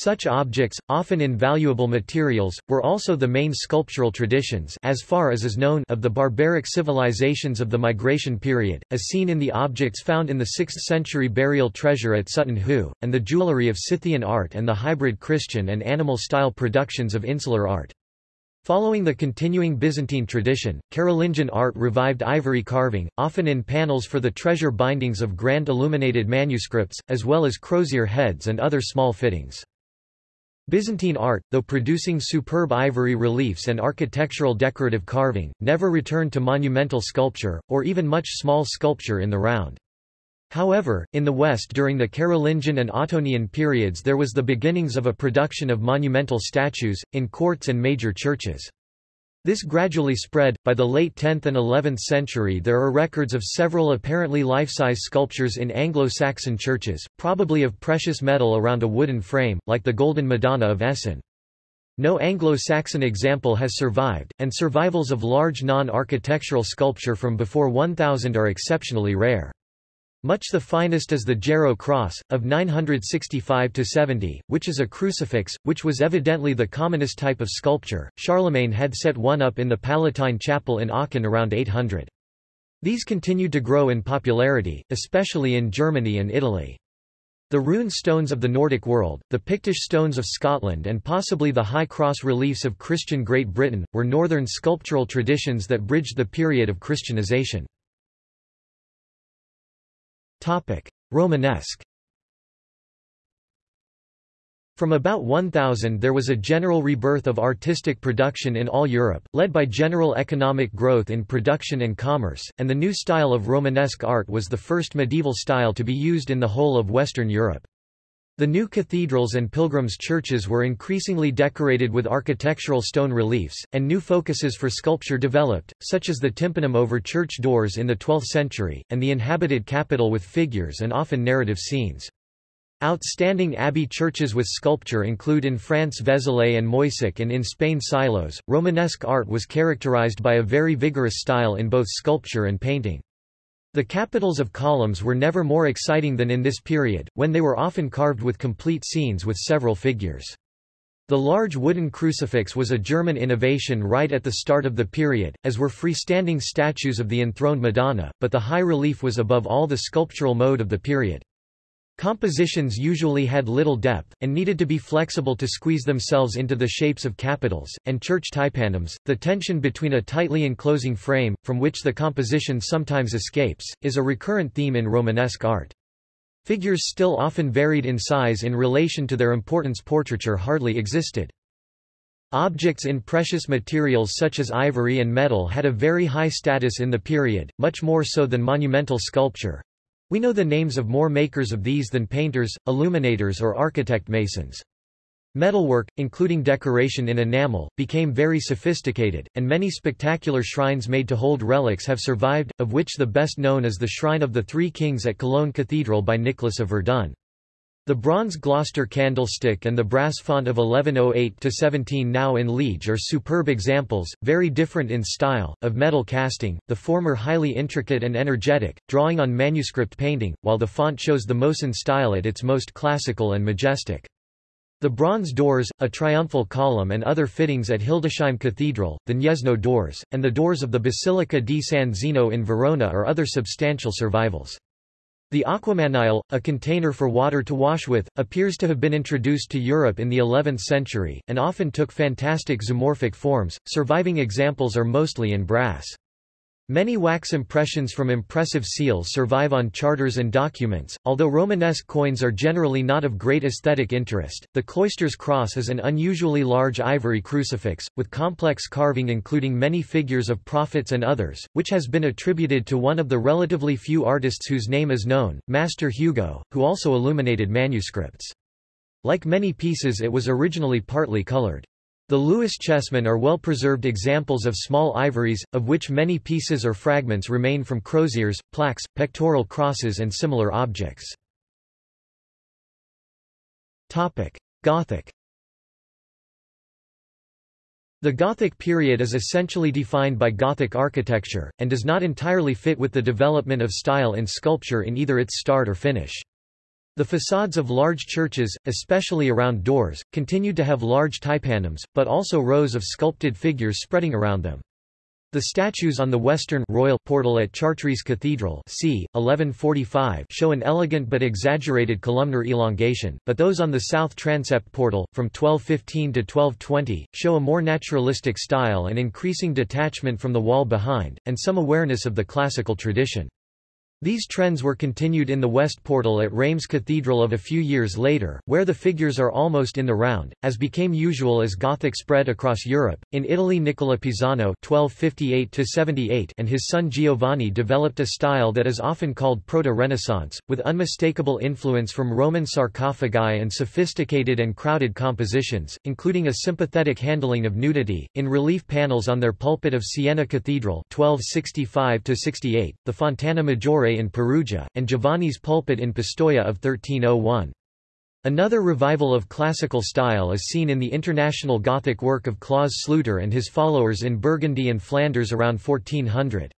Such objects, often in valuable materials, were also the main sculptural traditions as far as is known of the barbaric civilizations of the migration period, as seen in the objects found in the 6th-century burial treasure at Sutton Hoo, and the jewellery of Scythian art and the hybrid Christian and animal-style productions of insular art. Following the continuing Byzantine tradition, Carolingian art revived ivory carving, often in panels for the treasure bindings of grand illuminated manuscripts, as well as crozier heads and other small fittings. Byzantine art, though producing superb ivory reliefs and architectural decorative carving, never returned to monumental sculpture, or even much small sculpture in the round. However, in the West during the Carolingian and Ottonian periods there was the beginnings of a production of monumental statues, in courts and major churches. This gradually spread. By the late 10th and 11th century, there are records of several apparently life-size sculptures in Anglo-Saxon churches, probably of precious metal around a wooden frame, like the Golden Madonna of Essen. No Anglo-Saxon example has survived, and survivals of large non-architectural sculpture from before 1000 are exceptionally rare. Much the finest is the Gero cross, of 965–70, which is a crucifix, which was evidently the commonest type of sculpture. Charlemagne had set one up in the Palatine Chapel in Aachen around 800. These continued to grow in popularity, especially in Germany and Italy. The rune stones of the Nordic world, the Pictish stones of Scotland and possibly the high cross reliefs of Christian Great Britain, were northern sculptural traditions that bridged the period of Christianization. Romanesque From about 1000 there was a general rebirth of artistic production in all Europe, led by general economic growth in production and commerce, and the new style of Romanesque art was the first medieval style to be used in the whole of Western Europe. The new cathedrals and pilgrims' churches were increasingly decorated with architectural stone reliefs, and new focuses for sculpture developed, such as the tympanum over church doors in the 12th century, and the inhabited capital with figures and often narrative scenes. Outstanding abbey churches with sculpture include in France Vézelay and Moissac and in Spain Silos. Romanesque art was characterized by a very vigorous style in both sculpture and painting. The capitals of columns were never more exciting than in this period, when they were often carved with complete scenes with several figures. The large wooden crucifix was a German innovation right at the start of the period, as were freestanding statues of the enthroned Madonna, but the high relief was above all the sculptural mode of the period. Compositions usually had little depth, and needed to be flexible to squeeze themselves into the shapes of capitals, and church tympanums. The tension between a tightly enclosing frame, from which the composition sometimes escapes, is a recurrent theme in Romanesque art. Figures still often varied in size in relation to their importance portraiture hardly existed. Objects in precious materials such as ivory and metal had a very high status in the period, much more so than monumental sculpture, we know the names of more makers of these than painters, illuminators or architect masons. Metalwork, including decoration in enamel, became very sophisticated, and many spectacular shrines made to hold relics have survived, of which the best known is the Shrine of the Three Kings at Cologne Cathedral by Nicholas of Verdun. The bronze Gloucester candlestick and the brass font of 1108-17 now in Liege are superb examples, very different in style, of metal casting, the former highly intricate and energetic, drawing on manuscript painting, while the font shows the Mosan style at its most classical and majestic. The bronze doors, a triumphal column and other fittings at Hildesheim Cathedral, the Gniezno doors, and the doors of the Basilica di San Zeno in Verona are other substantial survivals. The aquamanile, a container for water to wash with, appears to have been introduced to Europe in the 11th century, and often took fantastic zoomorphic forms. Surviving examples are mostly in brass. Many wax impressions from impressive seals survive on charters and documents, although Romanesque coins are generally not of great aesthetic interest. The cloister's cross is an unusually large ivory crucifix, with complex carving including many figures of prophets and others, which has been attributed to one of the relatively few artists whose name is known, Master Hugo, who also illuminated manuscripts. Like many pieces it was originally partly colored. The Lewis chessmen are well-preserved examples of small ivories, of which many pieces or fragments remain from croziers, plaques, pectoral crosses and similar objects. Gothic The Gothic period is essentially defined by Gothic architecture, and does not entirely fit with the development of style in sculpture in either its start or finish. The facades of large churches, especially around doors, continued to have large tympanums, but also rows of sculpted figures spreading around them. The statues on the western royal portal at Chartres Cathedral c. 1145 show an elegant but exaggerated columnar elongation, but those on the south transept portal, from 1215 to 1220, show a more naturalistic style and increasing detachment from the wall behind, and some awareness of the classical tradition. These trends were continued in the west portal at Reims Cathedral of a few years later, where the figures are almost in the round, as became usual as Gothic spread across Europe. In Italy Nicola Pisano (1258–78) and his son Giovanni developed a style that is often called Proto-Renaissance, with unmistakable influence from Roman sarcophagi and sophisticated and crowded compositions, including a sympathetic handling of nudity, in relief panels on their pulpit of Siena Cathedral (1265–68), the Fontana Maggiore in Perugia, and Giovanni's pulpit in Pistoia of 1301. Another revival of classical style is seen in the international Gothic work of Claus Sluter and his followers in Burgundy and Flanders around 1400.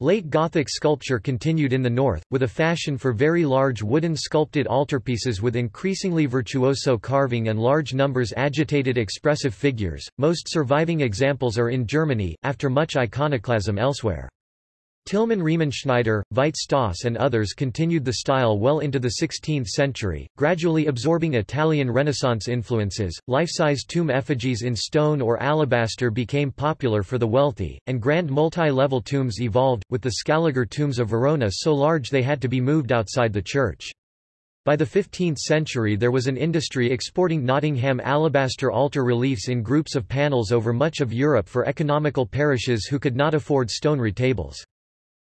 Late Gothic sculpture continued in the north, with a fashion for very large wooden sculpted altarpieces with increasingly virtuoso carving and large numbers agitated expressive figures. Most surviving examples are in Germany, after much iconoclasm elsewhere. Tilman Riemenschneider, Veit Stoss and others continued the style well into the 16th century, gradually absorbing Italian Renaissance influences. Life-size tomb effigies in stone or alabaster became popular for the wealthy, and grand multi-level tombs evolved, with the Scaliger tombs of Verona so large they had to be moved outside the church. By the 15th century there was an industry exporting Nottingham alabaster altar reliefs in groups of panels over much of Europe for economical parishes who could not afford stone retables.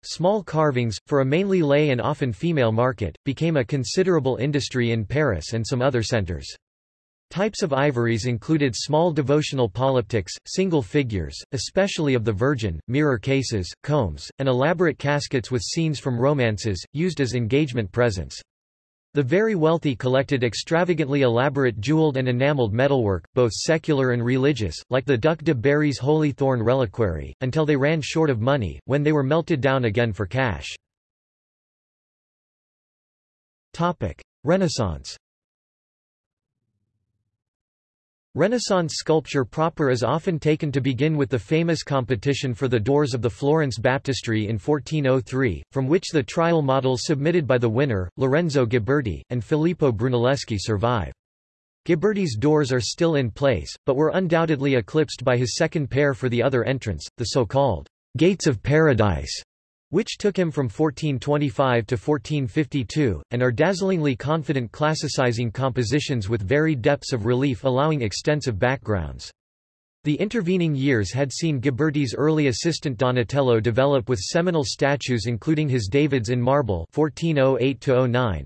Small carvings, for a mainly lay and often female market, became a considerable industry in Paris and some other centers. Types of ivories included small devotional polyptychs, single figures, especially of the Virgin, mirror cases, combs, and elaborate caskets with scenes from romances, used as engagement presents. The very wealthy collected extravagantly elaborate jeweled and enameled metalwork, both secular and religious, like the Duc de Berry's Holy Thorn reliquary, until they ran short of money, when they were melted down again for cash. Renaissance Renaissance sculpture proper is often taken to begin with the famous competition for the doors of the Florence Baptistery in 1403, from which the trial models submitted by the winner, Lorenzo Ghiberti, and Filippo Brunelleschi survive. Ghiberti's doors are still in place, but were undoubtedly eclipsed by his second pair for the other entrance, the so-called Gates of Paradise, which took him from 1425 to 1452, and are dazzlingly confident classicizing compositions with varied depths of relief allowing extensive backgrounds. The intervening years had seen Ghiberti's early assistant Donatello develop with seminal statues including his Davids in marble 1408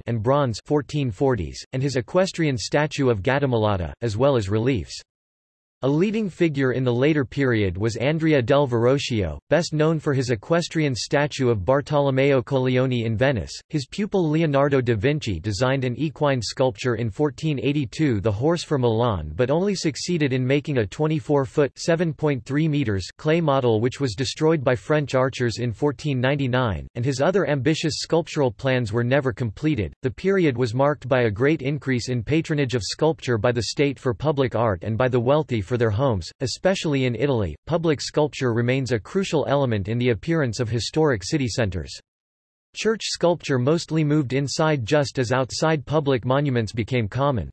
and bronze 1440s, and his equestrian statue of Gattamelata, as well as reliefs. A leading figure in the later period was Andrea del Verrocchio, best known for his equestrian statue of Bartolomeo Colleoni in Venice. His pupil Leonardo da Vinci designed an equine sculpture in 1482 the Horse for Milan but only succeeded in making a 24-foot (7.3 meters) clay model which was destroyed by French archers in 1499, and his other ambitious sculptural plans were never completed. The period was marked by a great increase in patronage of sculpture by the state for public art and by the wealthy for for their homes, especially in Italy. Public sculpture remains a crucial element in the appearance of historic city centers. Church sculpture mostly moved inside just as outside public monuments became common.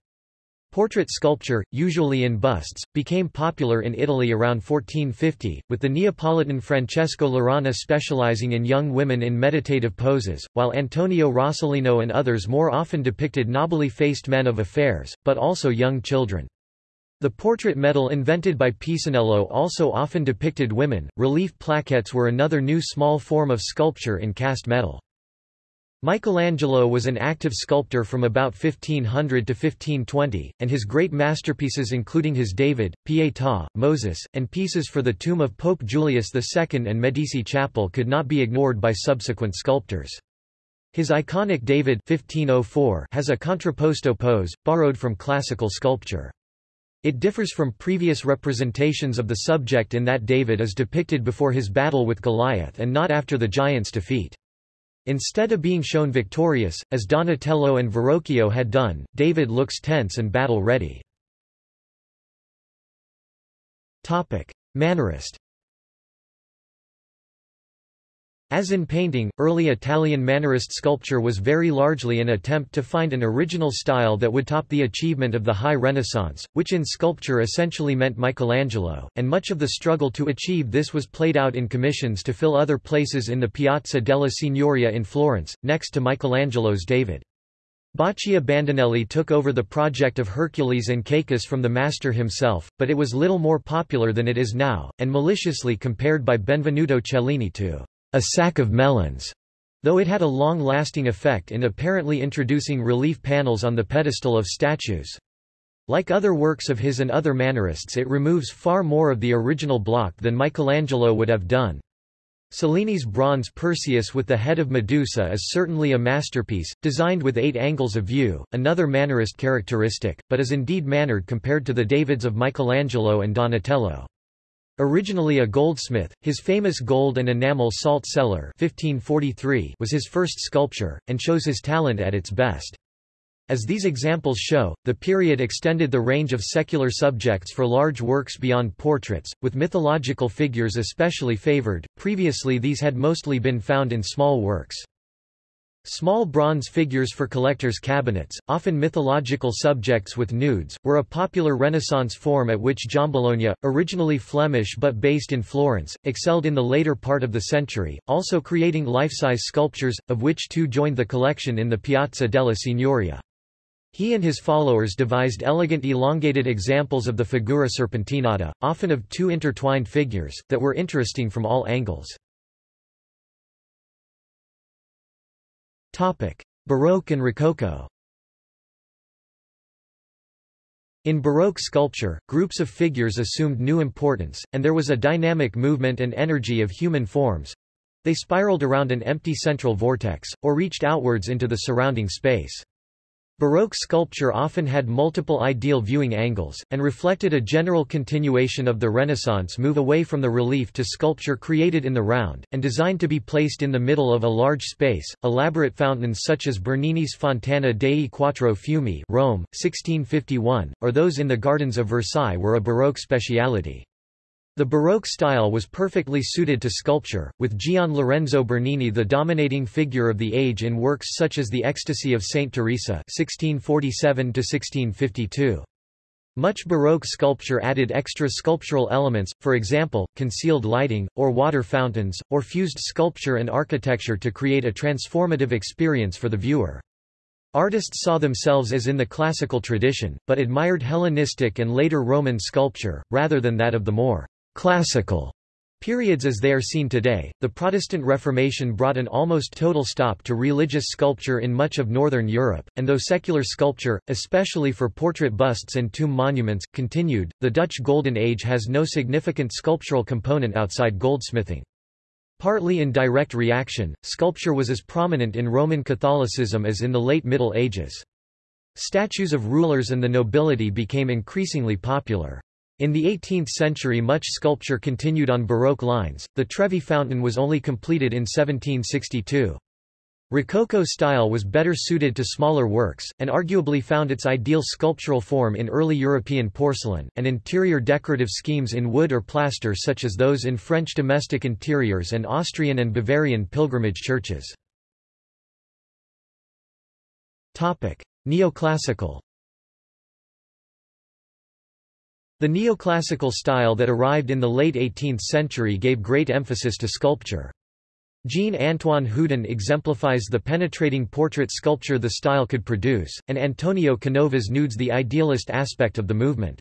Portrait sculpture, usually in busts, became popular in Italy around 1450, with the Neapolitan Francesco Laurana specializing in young women in meditative poses, while Antonio Rossellino and others more often depicted nobly faced men of affairs, but also young children. The portrait medal invented by Pisanello also often depicted women. Relief plaquettes were another new small form of sculpture in cast metal. Michelangelo was an active sculptor from about 1500 to 1520, and his great masterpieces including his David, Pietà, Moses, and pieces for the tomb of Pope Julius II and Medici Chapel could not be ignored by subsequent sculptors. His iconic David 1504 has a contrapposto pose, borrowed from classical sculpture. It differs from previous representations of the subject in that David is depicted before his battle with Goliath and not after the giant's defeat. Instead of being shown victorious, as Donatello and Verrocchio had done, David looks tense and battle-ready. Mannerist As in painting, early Italian Mannerist sculpture was very largely an attempt to find an original style that would top the achievement of the High Renaissance, which in sculpture essentially meant Michelangelo, and much of the struggle to achieve this was played out in commissions to fill other places in the Piazza della Signoria in Florence, next to Michelangelo's David. Baccio Bandinelli took over the project of Hercules and Cacus from the master himself, but it was little more popular than it is now, and maliciously compared by Benvenuto Cellini to a sack of melons, though it had a long-lasting effect in apparently introducing relief panels on the pedestal of statues. Like other works of his and other Mannerists it removes far more of the original block than Michelangelo would have done. Cellini's bronze Perseus with the head of Medusa is certainly a masterpiece, designed with eight angles of view, another Mannerist characteristic, but is indeed mannered compared to the Davids of Michelangelo and Donatello. Originally a goldsmith, his famous gold and enamel salt cellar 1543 was his first sculpture, and shows his talent at its best. As these examples show, the period extended the range of secular subjects for large works beyond portraits, with mythological figures especially favored. Previously these had mostly been found in small works. Small bronze figures for collectors' cabinets, often mythological subjects with nudes, were a popular Renaissance form at which Giambologna, originally Flemish but based in Florence, excelled in the later part of the century, also creating life-size sculptures, of which two joined the collection in the Piazza della Signoria. He and his followers devised elegant elongated examples of the figura serpentinata, often of two intertwined figures, that were interesting from all angles. Baroque and Rococo In Baroque sculpture, groups of figures assumed new importance, and there was a dynamic movement and energy of human forms. They spiraled around an empty central vortex, or reached outwards into the surrounding space. Baroque sculpture often had multiple ideal viewing angles, and reflected a general continuation of the Renaissance move away from the relief to sculpture created in the round, and designed to be placed in the middle of a large space. Elaborate fountains such as Bernini's Fontana dei Quattro Fiumi Rome, 1651, or those in the gardens of Versailles were a Baroque speciality. The Baroque style was perfectly suited to sculpture, with Gian Lorenzo Bernini the dominating figure of the age in works such as The Ecstasy of Saint Teresa (1647–1652). Much Baroque sculpture added extra sculptural elements, for example, concealed lighting, or water fountains, or fused sculpture and architecture to create a transformative experience for the viewer. Artists saw themselves as in the classical tradition, but admired Hellenistic and later Roman sculpture, rather than that of the more classical periods as they are seen today. The Protestant Reformation brought an almost total stop to religious sculpture in much of northern Europe, and though secular sculpture, especially for portrait busts and tomb monuments, continued, the Dutch Golden Age has no significant sculptural component outside goldsmithing. Partly in direct reaction, sculpture was as prominent in Roman Catholicism as in the late Middle Ages. Statues of rulers and the nobility became increasingly popular. In the 18th century much sculpture continued on Baroque lines, the Trevi fountain was only completed in 1762. Rococo style was better suited to smaller works, and arguably found its ideal sculptural form in early European porcelain, and interior decorative schemes in wood or plaster such as those in French domestic interiors and Austrian and Bavarian pilgrimage churches. Neoclassical The neoclassical style that arrived in the late 18th century gave great emphasis to sculpture. Jean-Antoine Houdon exemplifies the penetrating portrait sculpture the style could produce, and Antonio Canovas nudes the idealist aspect of the movement.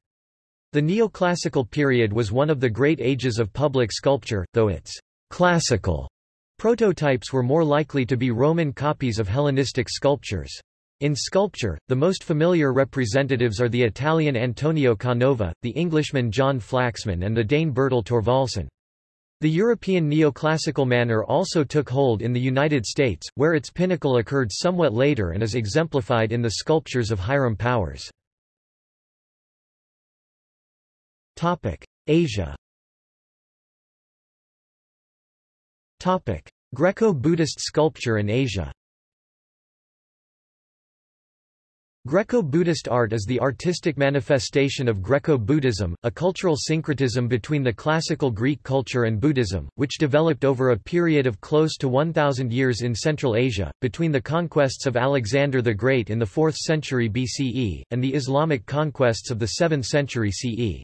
The neoclassical period was one of the great ages of public sculpture, though its classical prototypes were more likely to be Roman copies of Hellenistic sculptures. In sculpture, the most familiar representatives are the Italian Antonio Canova, the Englishman John Flaxman and the Dane Bertel Thorvaldsen. The European neoclassical manner also took hold in the United States, where its pinnacle occurred somewhat later and is exemplified in the sculptures of Hiram Powers. Asia Greco-Buddhist sculpture in Asia Greco-Buddhist art is the artistic manifestation of Greco-Buddhism, a cultural syncretism between the classical Greek culture and Buddhism, which developed over a period of close to 1,000 years in Central Asia, between the conquests of Alexander the Great in the 4th century BCE, and the Islamic conquests of the 7th century CE.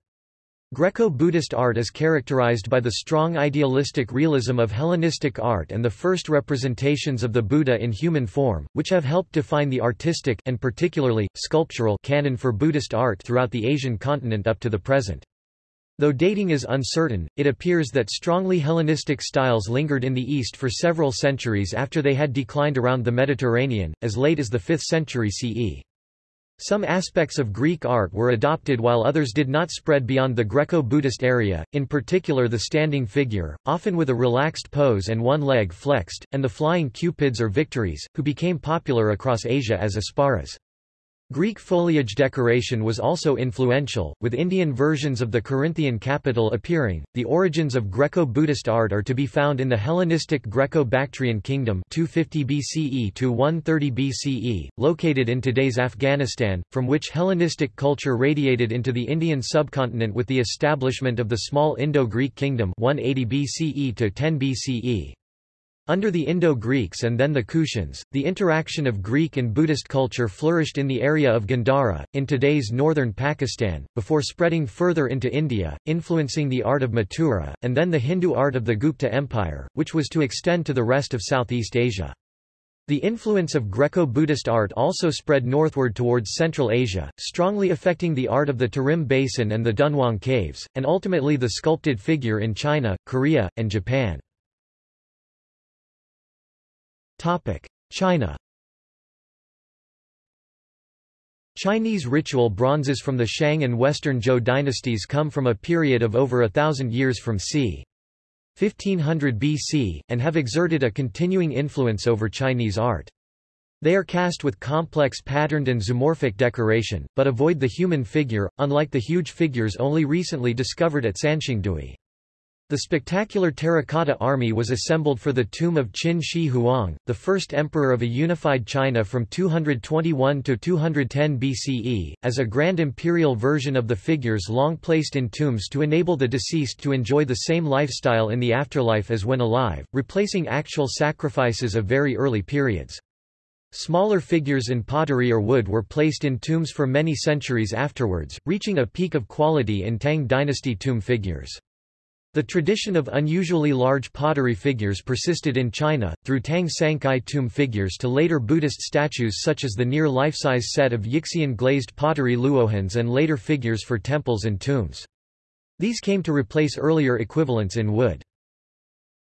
Greco-Buddhist art is characterized by the strong idealistic realism of Hellenistic art and the first representations of the Buddha in human form, which have helped define the artistic and particularly, sculptural canon for Buddhist art throughout the Asian continent up to the present. Though dating is uncertain, it appears that strongly Hellenistic styles lingered in the East for several centuries after they had declined around the Mediterranean, as late as the 5th century CE. Some aspects of Greek art were adopted while others did not spread beyond the Greco-Buddhist area, in particular the standing figure, often with a relaxed pose and one leg flexed, and the flying cupids or victories, who became popular across Asia as apsaras. Greek foliage decoration was also influential, with Indian versions of the Corinthian capital appearing. The origins of Greco-Buddhist art are to be found in the Hellenistic Greco-Bactrian kingdom 250 BCE to 130 BCE, located in today's Afghanistan, from which Hellenistic culture radiated into the Indian subcontinent with the establishment of the small Indo-Greek kingdom 180 BCE to 10 BCE. Under the Indo-Greeks and then the Kushans, the interaction of Greek and Buddhist culture flourished in the area of Gandhara, in today's northern Pakistan, before spreading further into India, influencing the art of Mathura, and then the Hindu art of the Gupta Empire, which was to extend to the rest of Southeast Asia. The influence of Greco-Buddhist art also spread northward towards Central Asia, strongly affecting the art of the Tarim Basin and the Dunhuang Caves, and ultimately the sculpted figure in China, Korea, and Japan. China Chinese ritual bronzes from the Shang and Western Zhou dynasties come from a period of over a thousand years from c. 1500 BC, and have exerted a continuing influence over Chinese art. They are cast with complex patterned and zoomorphic decoration, but avoid the human figure, unlike the huge figures only recently discovered at Sanxingdui. The spectacular terracotta army was assembled for the tomb of Qin Shi Huang, the first emperor of a unified China from 221 to 210 BCE, as a grand imperial version of the figures long placed in tombs to enable the deceased to enjoy the same lifestyle in the afterlife as when alive, replacing actual sacrifices of very early periods. Smaller figures in pottery or wood were placed in tombs for many centuries afterwards, reaching a peak of quality in Tang dynasty tomb figures. The tradition of unusually large pottery figures persisted in China, through Tang sancai tomb figures to later Buddhist statues such as the near life-size set of Yixian glazed pottery luohans and later figures for temples and tombs. These came to replace earlier equivalents in wood.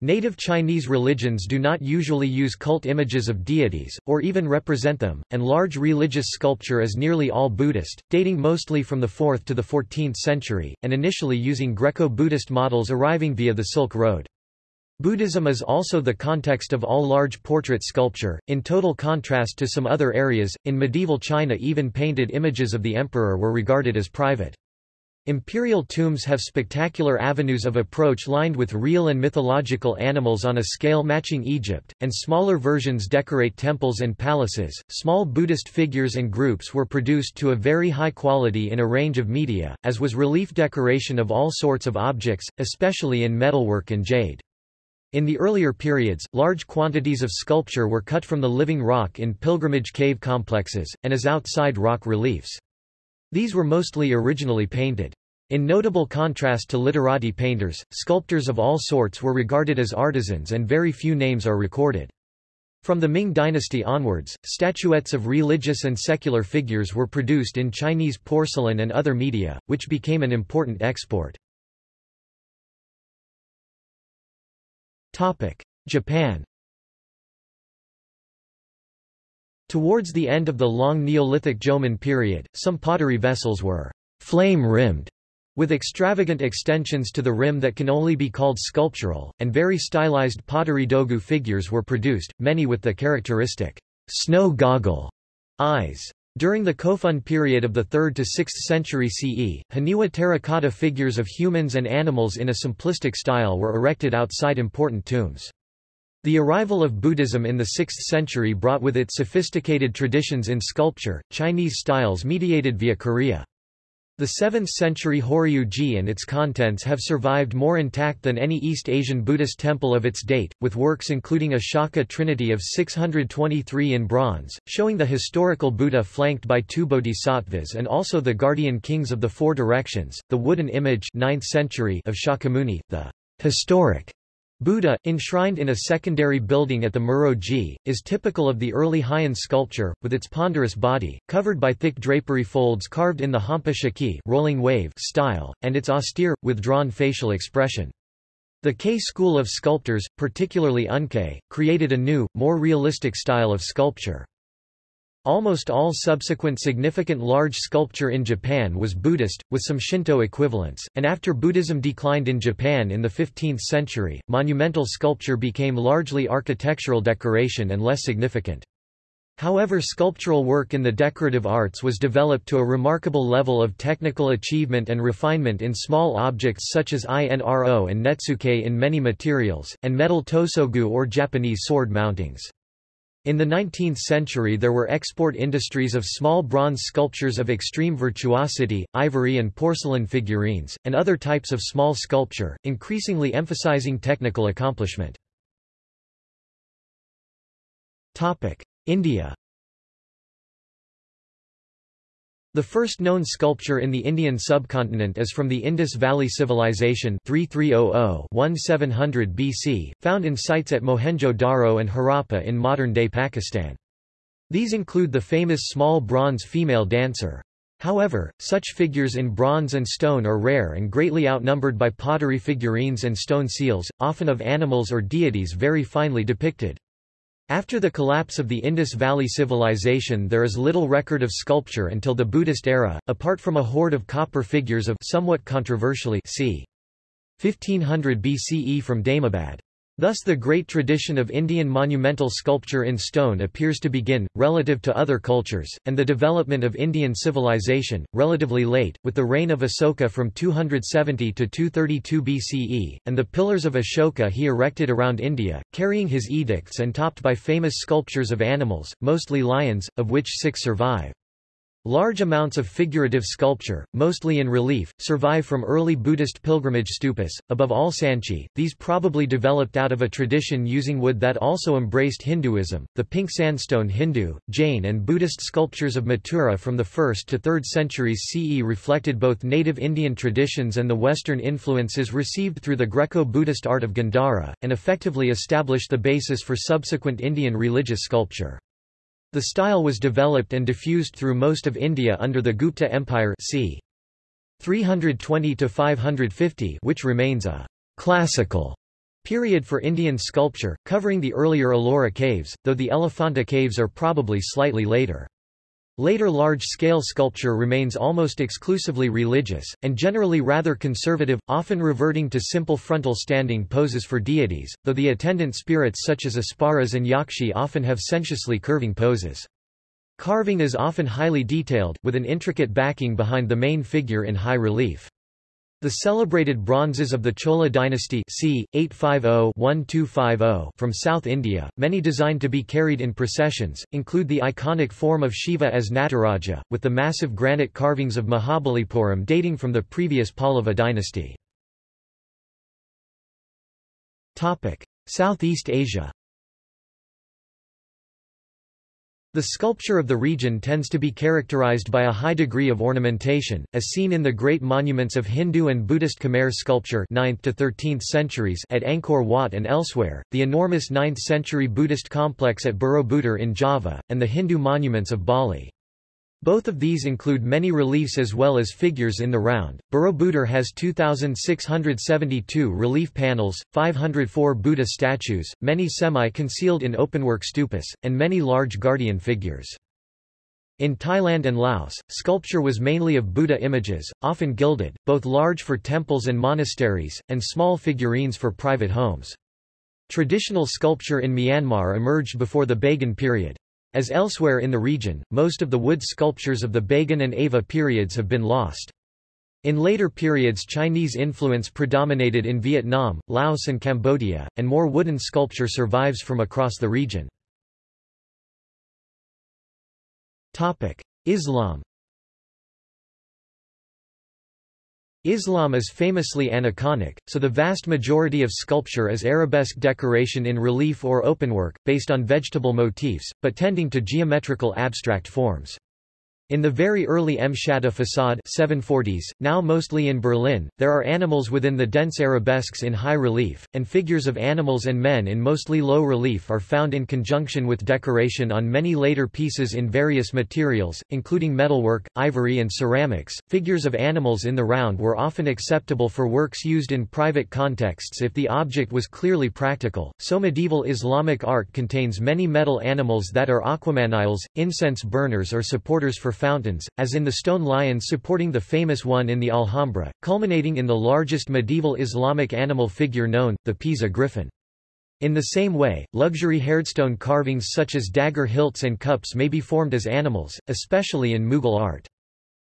Native Chinese religions do not usually use cult images of deities, or even represent them, and large religious sculpture is nearly all Buddhist, dating mostly from the 4th to the 14th century, and initially using Greco-Buddhist models arriving via the Silk Road. Buddhism is also the context of all large portrait sculpture, in total contrast to some other areas. In medieval China, even painted images of the emperor were regarded as private. Imperial tombs have spectacular avenues of approach lined with real and mythological animals on a scale matching Egypt, and smaller versions decorate temples and palaces. Small Buddhist figures and groups were produced to a very high quality in a range of media, as was relief decoration of all sorts of objects, especially in metalwork and jade. In the earlier periods, large quantities of sculpture were cut from the living rock in pilgrimage cave complexes, and as outside rock reliefs. These were mostly originally painted. In notable contrast to literati painters, sculptors of all sorts were regarded as artisans and very few names are recorded. From the Ming dynasty onwards, statuettes of religious and secular figures were produced in Chinese porcelain and other media, which became an important export. Japan Towards the end of the long Neolithic Jomon period, some pottery vessels were flame-rimmed, with extravagant extensions to the rim that can only be called sculptural, and very stylized pottery dogu figures were produced, many with the characteristic snow goggle eyes. During the Kofun period of the 3rd to 6th century CE, Haniwa terracotta figures of humans and animals in a simplistic style were erected outside important tombs. The arrival of Buddhism in the 6th century brought with it sophisticated traditions in sculpture, Chinese styles mediated via Korea. The 7th century Horyuji and its contents have survived more intact than any East Asian Buddhist temple of its date, with works including a Shaka Trinity of 623 in bronze, showing the historical Buddha flanked by two bodhisattvas and also the guardian kings of the four directions, the wooden image 9th century of Shakyamuni, the historic Buddha, enshrined in a secondary building at the Muro-ji, is typical of the early Heian sculpture, with its ponderous body, covered by thick drapery folds carved in the hampa shiki rolling wave style, and its austere, withdrawn facial expression. The Kei school of sculptors, particularly Unkei, created a new, more realistic style of sculpture. Almost all subsequent significant large sculpture in Japan was Buddhist, with some Shinto equivalents, and after Buddhism declined in Japan in the 15th century, monumental sculpture became largely architectural decoration and less significant. However sculptural work in the decorative arts was developed to a remarkable level of technical achievement and refinement in small objects such as inro and netsuke in many materials, and metal tosogu or Japanese sword mountings. In the 19th century there were export industries of small bronze sculptures of extreme virtuosity, ivory and porcelain figurines, and other types of small sculpture, increasingly emphasizing technical accomplishment. India The first known sculpture in the Indian subcontinent is from the Indus Valley Civilization 3300-1700 BC, found in sites at Mohenjo-Daro and Harappa in modern-day Pakistan. These include the famous small bronze female dancer. However, such figures in bronze and stone are rare and greatly outnumbered by pottery figurines and stone seals, often of animals or deities very finely depicted. After the collapse of the Indus Valley Civilization there is little record of sculpture until the Buddhist era, apart from a hoard of copper figures of somewhat controversially c. 1500 BCE from Daimabad. Thus the great tradition of Indian monumental sculpture in stone appears to begin, relative to other cultures, and the development of Indian civilization, relatively late, with the reign of Asoka from 270 to 232 BCE, and the pillars of Ashoka he erected around India, carrying his edicts and topped by famous sculptures of animals, mostly lions, of which six survive. Large amounts of figurative sculpture, mostly in relief, survive from early Buddhist pilgrimage stupas, above all Sanchi. These probably developed out of a tradition using wood that also embraced Hinduism. The pink sandstone Hindu, Jain, and Buddhist sculptures of Mathura from the 1st to 3rd centuries CE reflected both native Indian traditions and the Western influences received through the Greco-Buddhist art of Gandhara, and effectively established the basis for subsequent Indian religious sculpture. The style was developed and diffused through most of India under the Gupta Empire c. 320–550 which remains a «classical» period for Indian sculpture, covering the earlier Ellora caves, though the Elephanta caves are probably slightly later. Later large-scale sculpture remains almost exclusively religious, and generally rather conservative, often reverting to simple frontal standing poses for deities, though the attendant spirits such as Apsaras and Yakshi often have sensuously curving poses. Carving is often highly detailed, with an intricate backing behind the main figure in high relief. The celebrated bronzes of the Chola dynasty c. 850-1250 from South India, many designed to be carried in processions, include the iconic form of Shiva as Nataraja, with the massive granite carvings of Mahabalipuram dating from the previous Pallava dynasty. Southeast Asia The sculpture of the region tends to be characterized by a high degree of ornamentation, as seen in the great monuments of Hindu and Buddhist Khmer sculpture 9th to 13th centuries at Angkor Wat and elsewhere, the enormous 9th century Buddhist complex at Borobudur in Java, and the Hindu monuments of Bali. Both of these include many reliefs as well as figures in the round. Borobudur has 2,672 relief panels, 504 Buddha statues, many semi-concealed in openwork stupas, and many large guardian figures. In Thailand and Laos, sculpture was mainly of Buddha images, often gilded, both large for temples and monasteries, and small figurines for private homes. Traditional sculpture in Myanmar emerged before the Bagan period. As elsewhere in the region, most of the wood sculptures of the Bagan and Ava periods have been lost. In later periods Chinese influence predominated in Vietnam, Laos and Cambodia, and more wooden sculpture survives from across the region. Islam Islam is famously aniconic, so the vast majority of sculpture is arabesque decoration in relief or openwork, based on vegetable motifs, but tending to geometrical abstract forms. In the very early Mschatta facade 740s, now mostly in Berlin, there are animals within the dense arabesques in high relief, and figures of animals and men in mostly low relief are found in conjunction with decoration on many later pieces in various materials, including metalwork, ivory and ceramics. Figures of animals in the round were often acceptable for works used in private contexts if the object was clearly practical, so medieval Islamic art contains many metal animals that are aquamaniles, incense burners or supporters for fountains, as in the stone lions supporting the famous one in the Alhambra, culminating in the largest medieval Islamic animal figure known, the Pisa griffin. In the same way, luxury hardstone carvings such as dagger hilts and cups may be formed as animals, especially in Mughal art.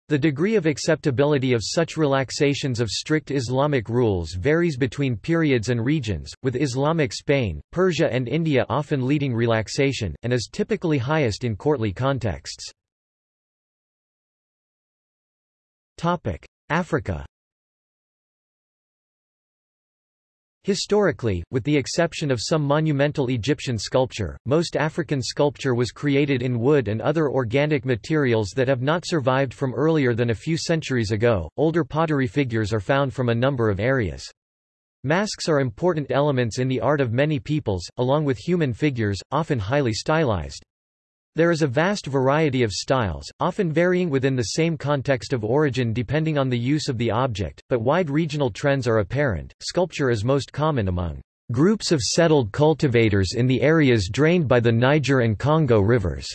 The degree of acceptability of such relaxations of strict Islamic rules varies between periods and regions, with Islamic Spain, Persia and India often leading relaxation, and is typically highest in courtly contexts. Africa Historically, with the exception of some monumental Egyptian sculpture, most African sculpture was created in wood and other organic materials that have not survived from earlier than a few centuries ago. Older pottery figures are found from a number of areas. Masks are important elements in the art of many peoples, along with human figures, often highly stylized. There is a vast variety of styles, often varying within the same context of origin depending on the use of the object, but wide regional trends are apparent. Sculpture is most common among groups of settled cultivators in the areas drained by the Niger and Congo rivers.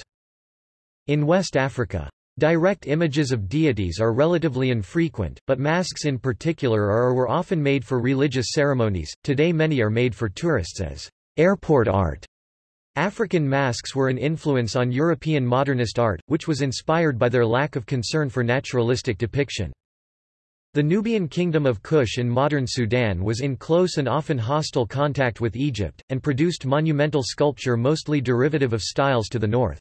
In West Africa, direct images of deities are relatively infrequent, but masks in particular are or were often made for religious ceremonies. Today many are made for tourists as airport art African masks were an influence on European modernist art, which was inspired by their lack of concern for naturalistic depiction. The Nubian kingdom of Kush in modern Sudan was in close and often hostile contact with Egypt, and produced monumental sculpture mostly derivative of styles to the north.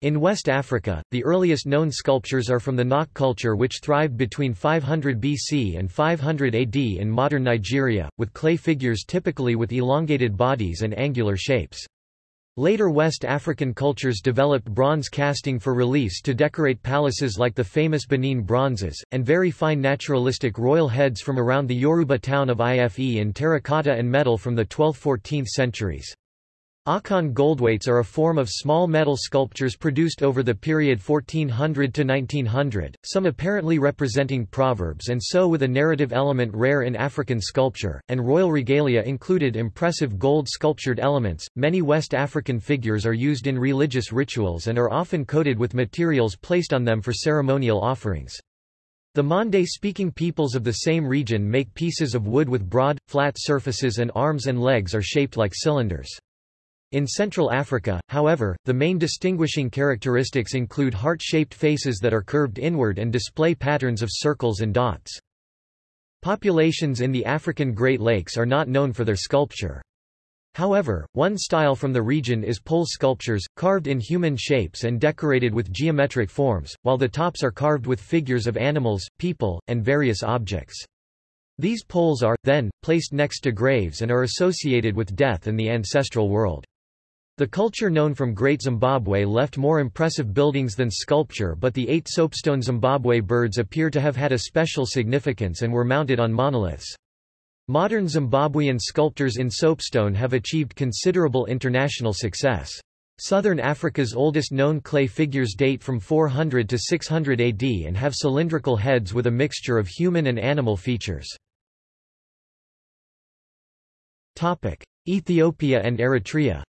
In West Africa, the earliest known sculptures are from the Nok culture which thrived between 500 BC and 500 AD in modern Nigeria, with clay figures typically with elongated bodies and angular shapes. Later West African cultures developed bronze casting for reliefs to decorate palaces like the famous Benin bronzes, and very fine naturalistic royal heads from around the Yoruba town of Ife in terracotta and metal from the 12th–14th centuries. Akan goldweights are a form of small metal sculptures produced over the period 1400 to 1900, some apparently representing proverbs and so with a narrative element rare in African sculpture, and royal regalia included impressive gold sculptured elements. Many West African figures are used in religious rituals and are often coated with materials placed on them for ceremonial offerings. The Mande-speaking peoples of the same region make pieces of wood with broad, flat surfaces and arms and legs are shaped like cylinders. In Central Africa, however, the main distinguishing characteristics include heart-shaped faces that are curved inward and display patterns of circles and dots. Populations in the African Great Lakes are not known for their sculpture. However, one style from the region is pole sculptures, carved in human shapes and decorated with geometric forms, while the tops are carved with figures of animals, people, and various objects. These poles are, then, placed next to graves and are associated with death and the ancestral world. The culture known from Great Zimbabwe left more impressive buildings than sculpture but the eight soapstone Zimbabwe birds appear to have had a special significance and were mounted on monoliths. Modern Zimbabwean sculptors in soapstone have achieved considerable international success. Southern Africa's oldest known clay figures date from 400 to 600 AD and have cylindrical heads with a mixture of human and animal features. Ethiopia and Eritrea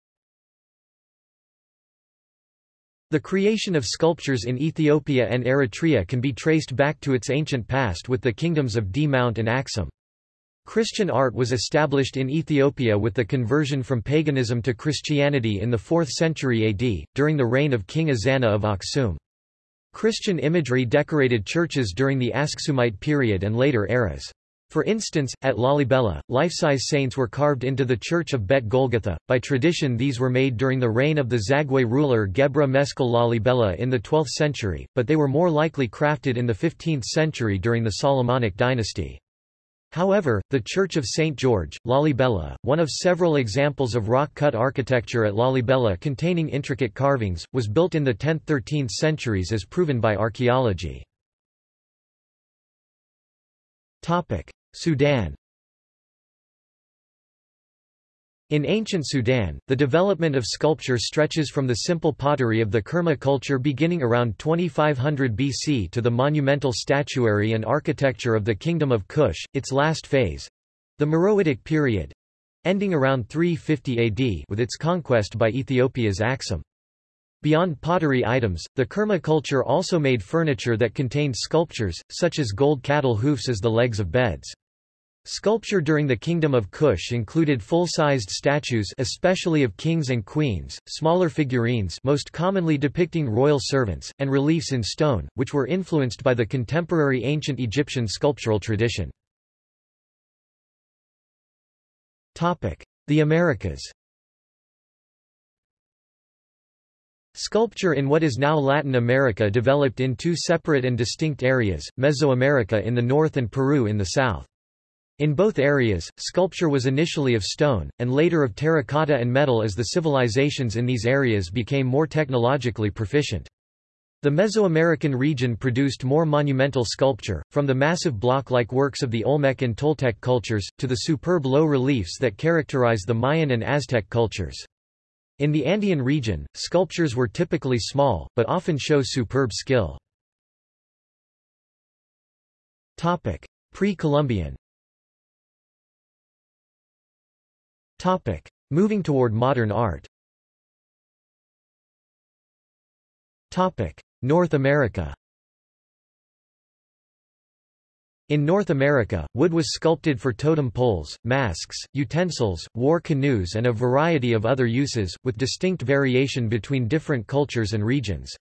The creation of sculptures in Ethiopia and Eritrea can be traced back to its ancient past with the kingdoms of D'mt and Axum. Christian art was established in Ethiopia with the conversion from paganism to Christianity in the 4th century AD, during the reign of King Ezana of Aksum. Christian imagery decorated churches during the Aksumite period and later eras. For instance, at Lalibela, life-size saints were carved into the church of Bet Golgotha. By tradition these were made during the reign of the Zagwe ruler Gebra Meskel Lalibela in the 12th century, but they were more likely crafted in the 15th century during the Solomonic dynasty. However, the Church of St. George, Lalibela, one of several examples of rock-cut architecture at Lalibela containing intricate carvings, was built in the 10th–13th centuries as proven by archaeology. Sudan In ancient Sudan, the development of sculpture stretches from the simple pottery of the Kerma culture beginning around 2500 BC to the monumental statuary and architecture of the Kingdom of Kush, its last phase—the Meroitic period—ending around 350 AD with its conquest by Ethiopia's Aksum. Beyond pottery items, the Kerma culture also made furniture that contained sculptures, such as gold cattle hoofs as the legs of beds. Sculpture during the Kingdom of Kush included full-sized statues especially of kings and queens, smaller figurines most commonly depicting royal servants, and reliefs in stone, which were influenced by the contemporary ancient Egyptian sculptural tradition. The Americas Sculpture in what is now Latin America developed in two separate and distinct areas, Mesoamerica in the north and Peru in the south. In both areas, sculpture was initially of stone, and later of terracotta and metal as the civilizations in these areas became more technologically proficient. The Mesoamerican region produced more monumental sculpture, from the massive block-like works of the Olmec and Toltec cultures, to the superb low reliefs that characterize the Mayan and Aztec cultures. In the Andean region, sculptures were typically small, but often show superb skill. Pre-Columbian Topic. Moving toward modern art Topic. North America In North America, wood was sculpted for totem poles, masks, utensils, war canoes and a variety of other uses, with distinct variation between different cultures and regions.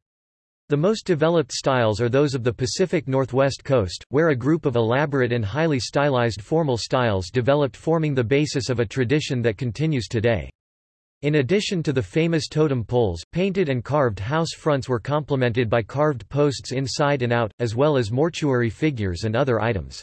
The most developed styles are those of the Pacific Northwest coast, where a group of elaborate and highly stylized formal styles developed forming the basis of a tradition that continues today. In addition to the famous totem poles, painted and carved house fronts were complemented by carved posts inside and out, as well as mortuary figures and other items.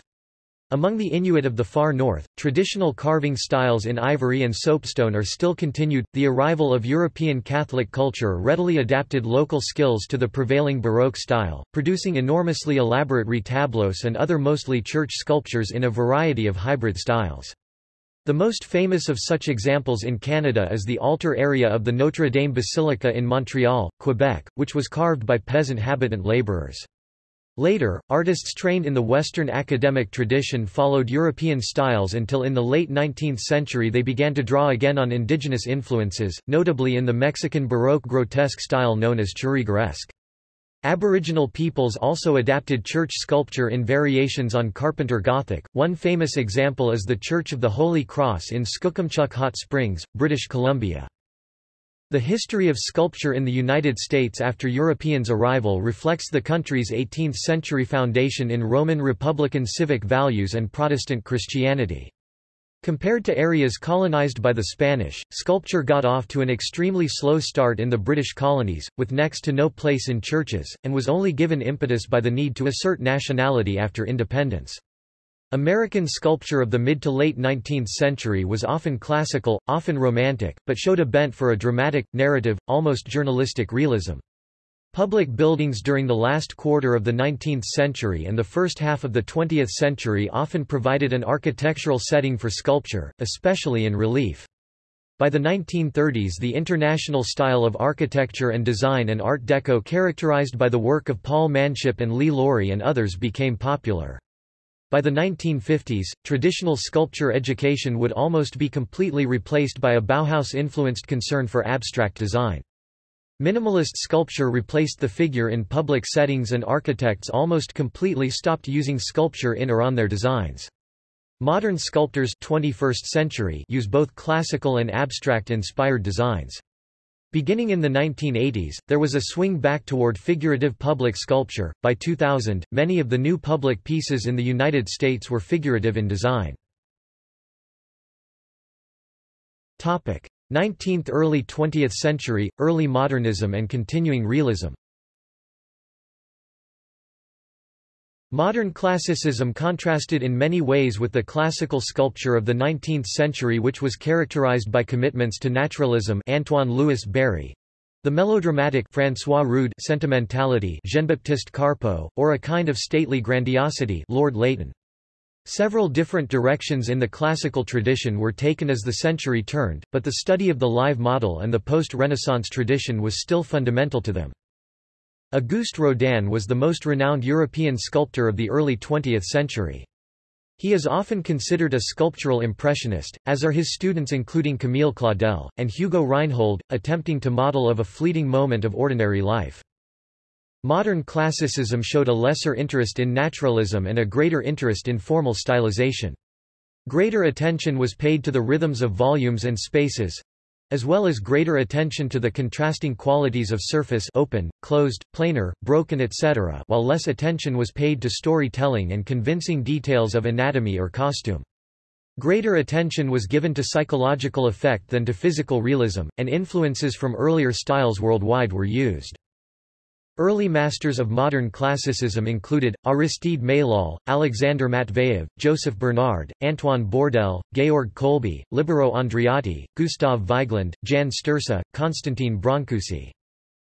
Among the Inuit of the far north, traditional carving styles in ivory and soapstone are still continued. The arrival of European Catholic culture readily adapted local skills to the prevailing Baroque style, producing enormously elaborate retablos and other mostly church sculptures in a variety of hybrid styles. The most famous of such examples in Canada is the altar area of the Notre Dame Basilica in Montreal, Quebec, which was carved by peasant habitant labourers. Later, artists trained in the Western academic tradition followed European styles until in the late 19th century they began to draw again on indigenous influences, notably in the Mexican Baroque grotesque style known as churrigueresque. Aboriginal peoples also adapted church sculpture in variations on Carpenter Gothic. One famous example is the Church of the Holy Cross in Skookumchuck Hot Springs, British Columbia. The history of sculpture in the United States after Europeans' arrival reflects the country's 18th-century foundation in Roman Republican civic values and Protestant Christianity. Compared to areas colonized by the Spanish, sculpture got off to an extremely slow start in the British colonies, with next to no place in churches, and was only given impetus by the need to assert nationality after independence. American sculpture of the mid to late 19th century was often classical, often romantic, but showed a bent for a dramatic, narrative, almost journalistic realism. Public buildings during the last quarter of the 19th century and the first half of the 20th century often provided an architectural setting for sculpture, especially in relief. By the 1930s the international style of architecture and design and Art Deco characterized by the work of Paul Manship and Lee Lawrie and others became popular. By the 1950s, traditional sculpture education would almost be completely replaced by a Bauhaus-influenced concern for abstract design. Minimalist sculpture replaced the figure in public settings and architects almost completely stopped using sculpture in or on their designs. Modern sculptors 21st century use both classical and abstract-inspired designs. Beginning in the 1980s, there was a swing back toward figurative public sculpture. By 2000, many of the new public pieces in the United States were figurative in design. Topic: 19th early 20th century, early modernism and continuing realism. Modern classicism contrasted in many ways with the classical sculpture of the 19th century which was characterized by commitments to naturalism Antoine Louis Barye, the melodramatic François Rude sentimentality Jean-Baptiste Carpeaux, or a kind of stately grandiosity Lord Leighton. Several different directions in the classical tradition were taken as the century turned, but the study of the live model and the post-Renaissance tradition was still fundamental to them. Auguste Rodin was the most renowned European sculptor of the early 20th century. He is often considered a sculptural impressionist, as are his students including Camille Claudel, and Hugo Rheinhold, attempting to model of a fleeting moment of ordinary life. Modern classicism showed a lesser interest in naturalism and a greater interest in formal stylization. Greater attention was paid to the rhythms of volumes and spaces, as well as greater attention to the contrasting qualities of surface open, closed, planar, broken etc. while less attention was paid to storytelling and convincing details of anatomy or costume. Greater attention was given to psychological effect than to physical realism, and influences from earlier styles worldwide were used. Early masters of modern classicism included, Aristide Maillol, Alexander Matveyev, Joseph Bernard, Antoine Bourdelle, Georg Kolbe, Libero Andreotti, Gustav Vigeland, Jan Stursa, Constantin Brancusi.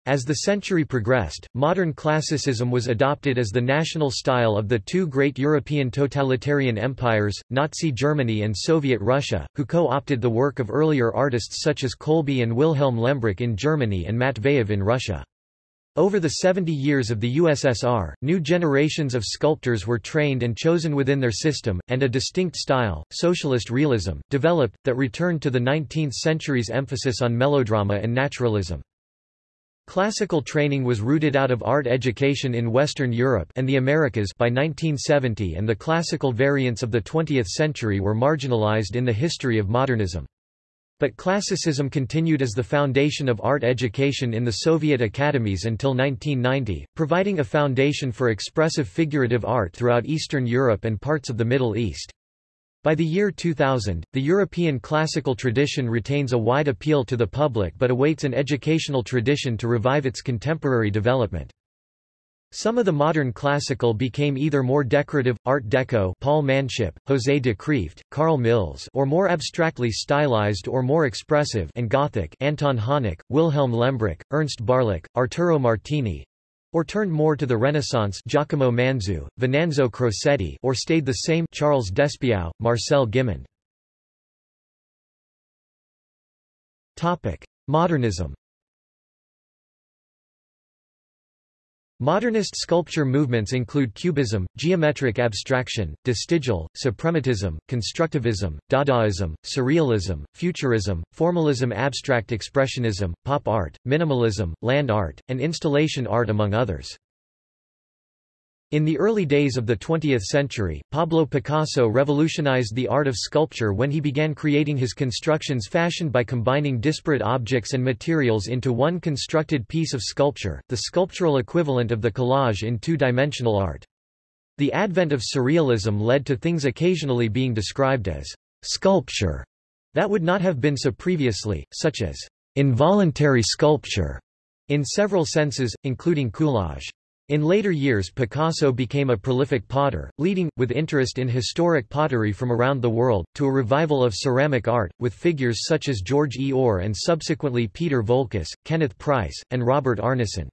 As the century progressed, modern classicism was adopted as the national style of the two great European totalitarian empires, Nazi Germany and Soviet Russia, who co-opted the work of earlier artists such as Kolbe and Wilhelm Lehmbruck in Germany and Matveyev in Russia. Over the 70 years of the USSR, new generations of sculptors were trained and chosen within their system, and a distinct style, socialist realism, developed, that returned to the 19th century's emphasis on melodrama and naturalism. Classical training was rooted out of art education in Western Europe and the Americas by 1970 and the classical variants of the 20th century were marginalized in the history of modernism. But classicism continued as the foundation of art education in the Soviet academies until 1990, providing a foundation for expressive figurative art throughout Eastern Europe and parts of the Middle East. By the year 2000, the European classical tradition retains a wide appeal to the public but awaits an educational tradition to revive its contemporary development. Some of the modern classical became either more decorative, Art Deco Paul Manship, José de Creeft, Carl Milles or more abstractly stylized or more expressive and Gothic Anton Hanak, Wilhelm Lehmbruck, Ernst Barlach, Arturo Martini, or turned more to the Renaissance Giacomo Manzu, Venanzo Crocetti or stayed the same Charles Despiau, Marcel Gimond. Modernism Modernist sculpture movements include Cubism, geometric abstraction, vestigial, suprematism, constructivism, Dadaism, surrealism, futurism, formalism abstract expressionism, pop art, minimalism, land art, and installation art among others. In the early days of the 20th century, Pablo Picasso revolutionized the art of sculpture when he began creating his constructions fashioned by combining disparate objects and materials into one constructed piece of sculpture, the sculptural equivalent of the collage in two-dimensional art. The advent of surrealism led to things occasionally being described as sculpture that would not have been so previously, such as involuntary sculpture, in several senses, including coulage. In later years Picasso became a prolific potter, leading, with interest in historic pottery from around the world, to a revival of ceramic art, with figures such as George E. Ohr and subsequently Peter Voulkos, Kenneth Price, and Robert Arneson.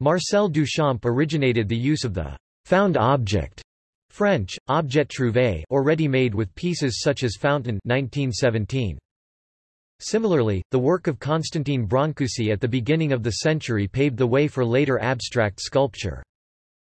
Marcel Duchamp originated the use of the found object French, objet trouvé or ready-made with pieces such as Fountain 1917. Similarly, the work of Constantin Brancusi at the beginning of the century paved the way for later abstract sculpture.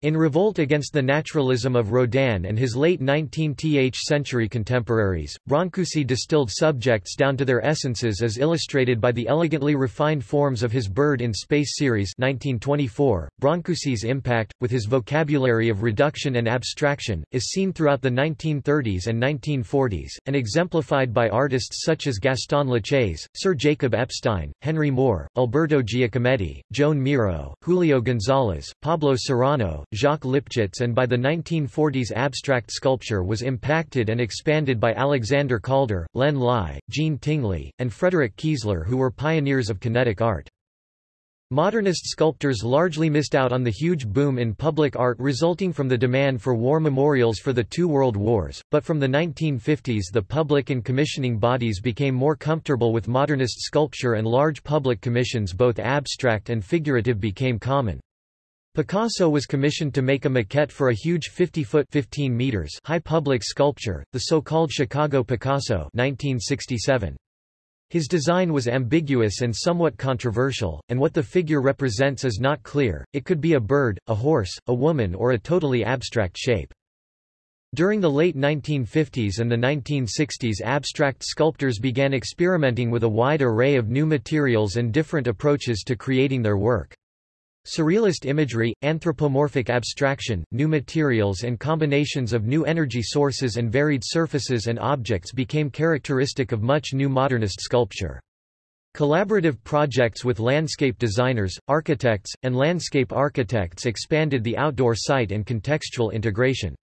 In revolt against the naturalism of Rodin and his late 19th century contemporaries, Brancusi distilled subjects down to their essences as illustrated by the elegantly refined forms of his Bird in Space series 1924. Brancusi's impact, with his vocabulary of reduction and abstraction, is seen throughout the 1930s and 1940s, and exemplified by artists such as Gaston Lachaise, Sir Jacob Epstein, Henry Moore, Alberto Giacometti, Joan Miro, Julio González, Pablo Serrano, Jacques Lipchitz and by the 1940s abstract sculpture was impacted and expanded by Alexander Calder, Len Lye, Jean Tinguely, and Frederick Kiesler who were pioneers of kinetic art. Modernist sculptors largely missed out on the huge boom in public art resulting from the demand for war memorials for the two world wars, but from the 1950s the public and commissioning bodies became more comfortable with modernist sculpture and large public commissions both abstract and figurative became common. Picasso was commissioned to make a maquette for a huge 50-foot high public sculpture, the so-called Chicago Picasso 1967. His design was ambiguous and somewhat controversial, and what the figure represents is not clear, it could be a bird, a horse, a woman or a totally abstract shape. During the late 1950s and the 1960s abstract sculptors began experimenting with a wide array of new materials and different approaches to creating their work. Surrealist imagery, anthropomorphic abstraction, new materials and combinations of new energy sources and varied surfaces and objects became characteristic of much new modernist sculpture. Collaborative projects with landscape designers, architects, and landscape architects expanded the outdoor site and contextual integration.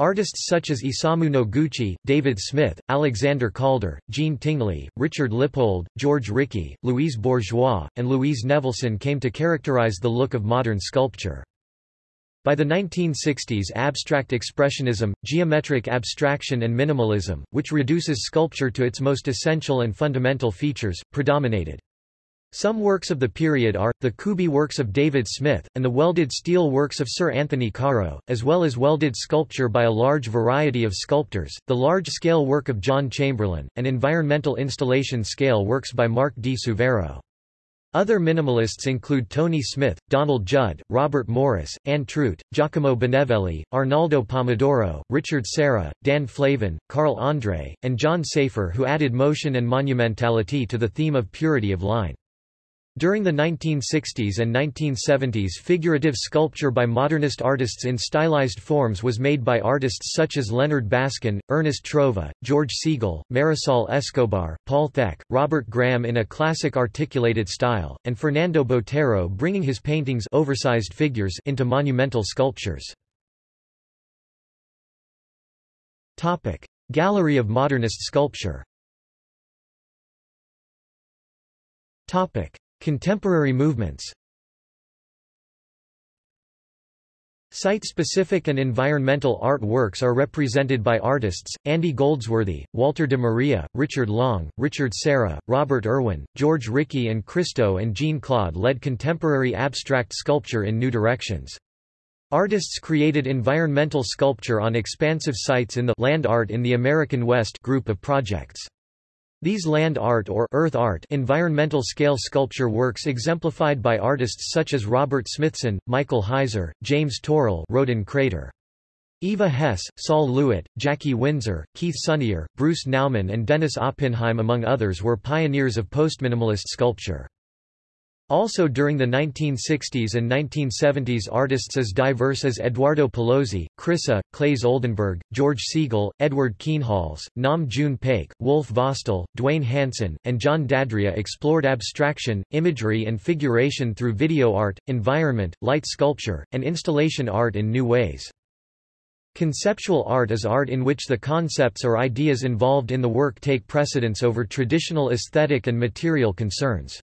Artists such as Isamu Noguchi, David Smith, Alexander Calder, Jean Tinguely, Richard Lippold, George Rickey, Louise Bourgeois, and Louise Nevelson came to characterize the look of modern sculpture. By the 1960s abstract expressionism, geometric abstraction and minimalism, which reduces sculpture to its most essential and fundamental features, predominated. Some works of the period are, the Cubi works of David Smith, and the welded steel works of Sir Anthony Caro, as well as welded sculpture by a large variety of sculptors, the large-scale work of John Chamberlain, and environmental installation scale works by Mark di Suvero. Other minimalists include Tony Smith, Donald Judd, Robert Morris, Anne Truitt, Giacomo Benevelli, Arnaldo Pomodoro, Richard Serra, Dan Flavin, Carl Andre, and John Safer who added motion and monumentality to the theme of purity of line. During the 1960s and 1970s figurative sculpture by modernist artists in stylized forms was made by artists such as Leonard Baskin, Ernest Trova, George Segal, Marisol Escobar, Paul Thek, Robert Graham in a classic articulated style, and Fernando Botero bringing his paintings oversized figures into monumental sculptures. Gallery of modernist sculpture Contemporary movements Site-specific and environmental art works are represented by artists, Andy Goldsworthy, Walter de Maria, Richard Long, Richard Serra, Robert Irwin, George Rickey and Christo and Jean-Claude led contemporary abstract sculpture in new directions. Artists created environmental sculpture on expansive sites in the land art in the American West group of projects. These land art or earth art environmental scale sculpture works exemplified by artists such as Robert Smithson, Michael Heizer, James Turrell Roden Crater. Eva Hesse, Sol LeWitt, Jackie Winsor, Keith Sonnier, Bruce Nauman and Dennis Oppenheim among others were pioneers of postminimalist sculpture. Also during the 1960s and 1970s artists as diverse as Eduardo Paolozzi, Chryssa, Claes Oldenburg, George Segal, Edward Kienholz, Nam June Paik, Wolf Vostell, Duane Hanson, and John DeAndrea explored abstraction, imagery and figuration through video art, environment, light sculpture, and installation art in new ways. Conceptual art is art in which the concepts or ideas involved in the work take precedence over traditional aesthetic and material concerns.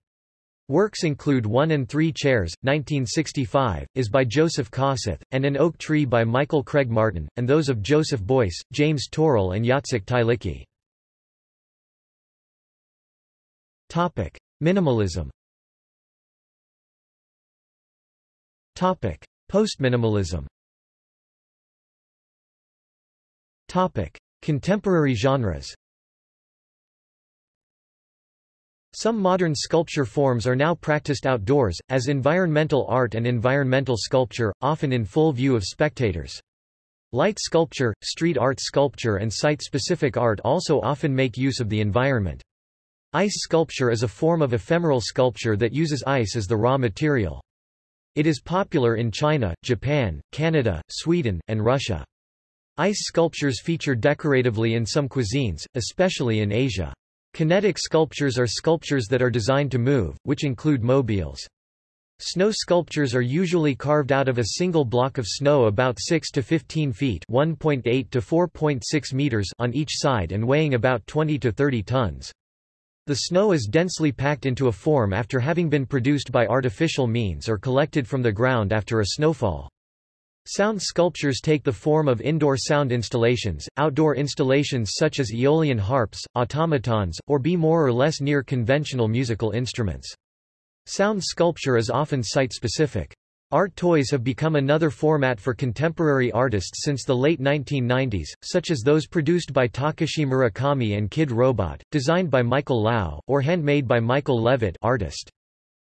Works include One and Three Chairs, 1965, is by Joseph Kosuth, and An Oak Tree by Michael Craig Martin, and those of Joseph Beuys, James Turrell and Jacek Tylicki. Minimalism. Topic: Postminimalism. Contemporary genres Some modern sculpture forms are now practiced outdoors, as environmental art and environmental sculpture, often in full view of spectators. Light sculpture, street art sculpture and site-specific art also often make use of the environment. Ice sculpture is a form of ephemeral sculpture that uses ice as the raw material. It is popular in China, Japan, Canada, Sweden, and Russia. Ice sculptures feature decoratively in some cuisines, especially in Asia. Kinetic sculptures are sculptures that are designed to move, which include mobiles. Snow sculptures are usually carved out of a single block of snow about 6 to 15 feet (1.8 to 4.6 meters) on each side and weighing about 20 to 30 tons. The snow is densely packed into a form after having been produced by artificial means or collected from the ground after a snowfall. Sound sculptures take the form of indoor sound installations, outdoor installations such as aeolian harps, automatons, or be more or less near conventional musical instruments. Sound sculpture is often site-specific. Art toys have become another format for contemporary artists since the late 1990s, such as those produced by Takashi Murakami and Kidrobot, designed by Michael Lau, or handmade by Michael Leavitt artist.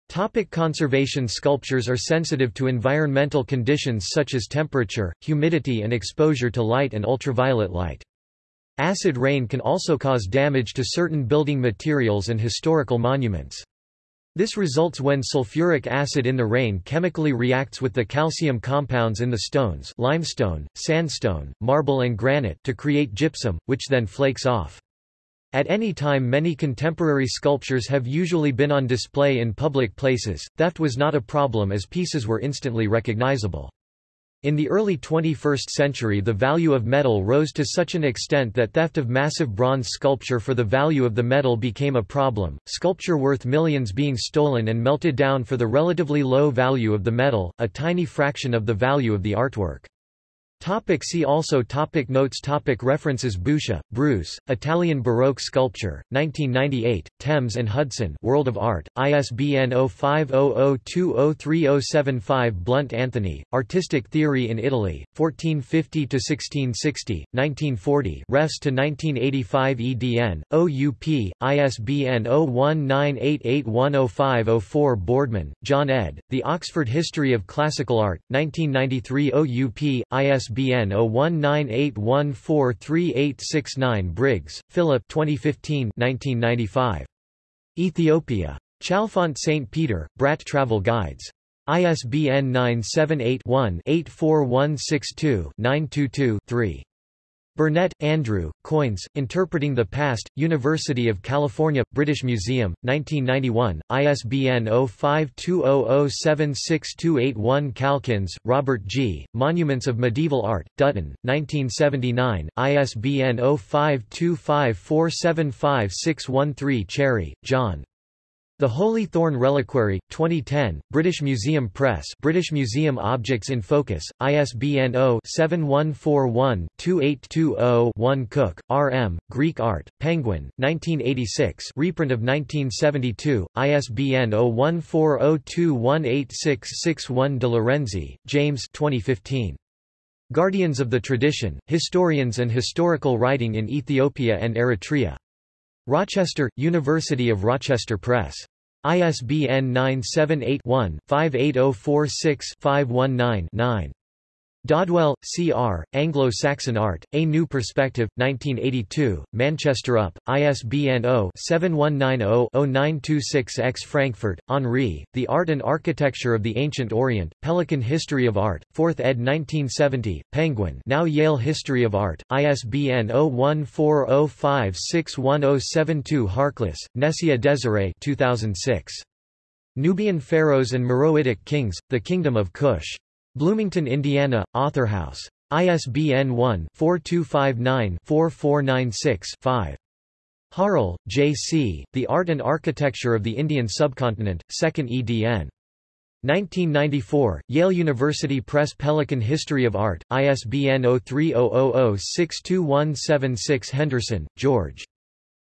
Topic conservation Sculptures are sensitive to environmental conditions such as temperature, humidity and exposure to light and ultraviolet light. Acid rain can also cause damage to certain building materials and historical monuments. This results when sulfuric acid in the rain chemically reacts with the calcium compounds in the stones limestone, sandstone, marble and granite to create gypsum, which then flakes off. At any time many contemporary sculptures have usually been on display in public places, theft was not a problem as pieces were instantly recognizable. In the early 21st century the value of metal rose to such an extent that theft of massive bronze sculpture for the value of the metal became a problem, sculpture worth millions being stolen and melted down for the relatively low value of the metal, a tiny fraction of the value of the artwork. Topic see also topic Notes topic References Boucher, Bruce, Italian Baroque Sculpture, 1998, Thames and Hudson World of Art, ISBN 0500203075 Blunt Anthony, Artistic Theory in Italy, 1450–1660, 1940 Refs to 1985 EDN, OUP, ISBN 0198810504 Boardman, John ed., The Oxford History of Classical Art, 1993 OUP, ISBN ISBN 0198143869 Briggs, Philip 2015 1995. Ethiopia. Chalfont St. Peter, Bratt Travel Guides. ISBN 978-1-84162-922-3. Burnett, Andrew, Coins, Interpreting the Past, University of California, British Museum, 1991, ISBN 0520076281 Calkins, Robert G., Monuments of Medieval Art, Dutton, 1979, ISBN 0525475613 Cherry, John. The Holy Thorn Reliquary, 2010, British Museum Press British Museum Objects in Focus, ISBN 0-7141-2820-1 Cook, R. M., Greek Art, Penguin, 1986 reprint of 1972, ISBN 0140218661 De Lorenzi, James 2015. Guardians of the Tradition, Historians and Historical Writing in Ethiopia and Eritrea. Rochester, University of Rochester Press. ISBN 978-1-58046-519-9. Dodwell, C.R., Anglo-Saxon Art, A New Perspective, 1982, Manchester UP, ISBN 0-7190-0926-X Frankfort, Henri, The Art and Architecture of the Ancient Orient, Pelican History of Art, 4th ed. 1970, Penguin now Yale History of Art, ISBN 0140561072 Harkless, Necia Desiree 2006. Nubian Pharaohs and Meroitic Kings, The Kingdom of Kush. Bloomington, Indiana, Authorhouse. ISBN 1-4259-4496-5. Harle, J. C., The Art and Architecture of the Indian Subcontinent, 2nd edn. 1994, Yale University Press Pelican History of Art, ISBN 0300062176 Henderson, George.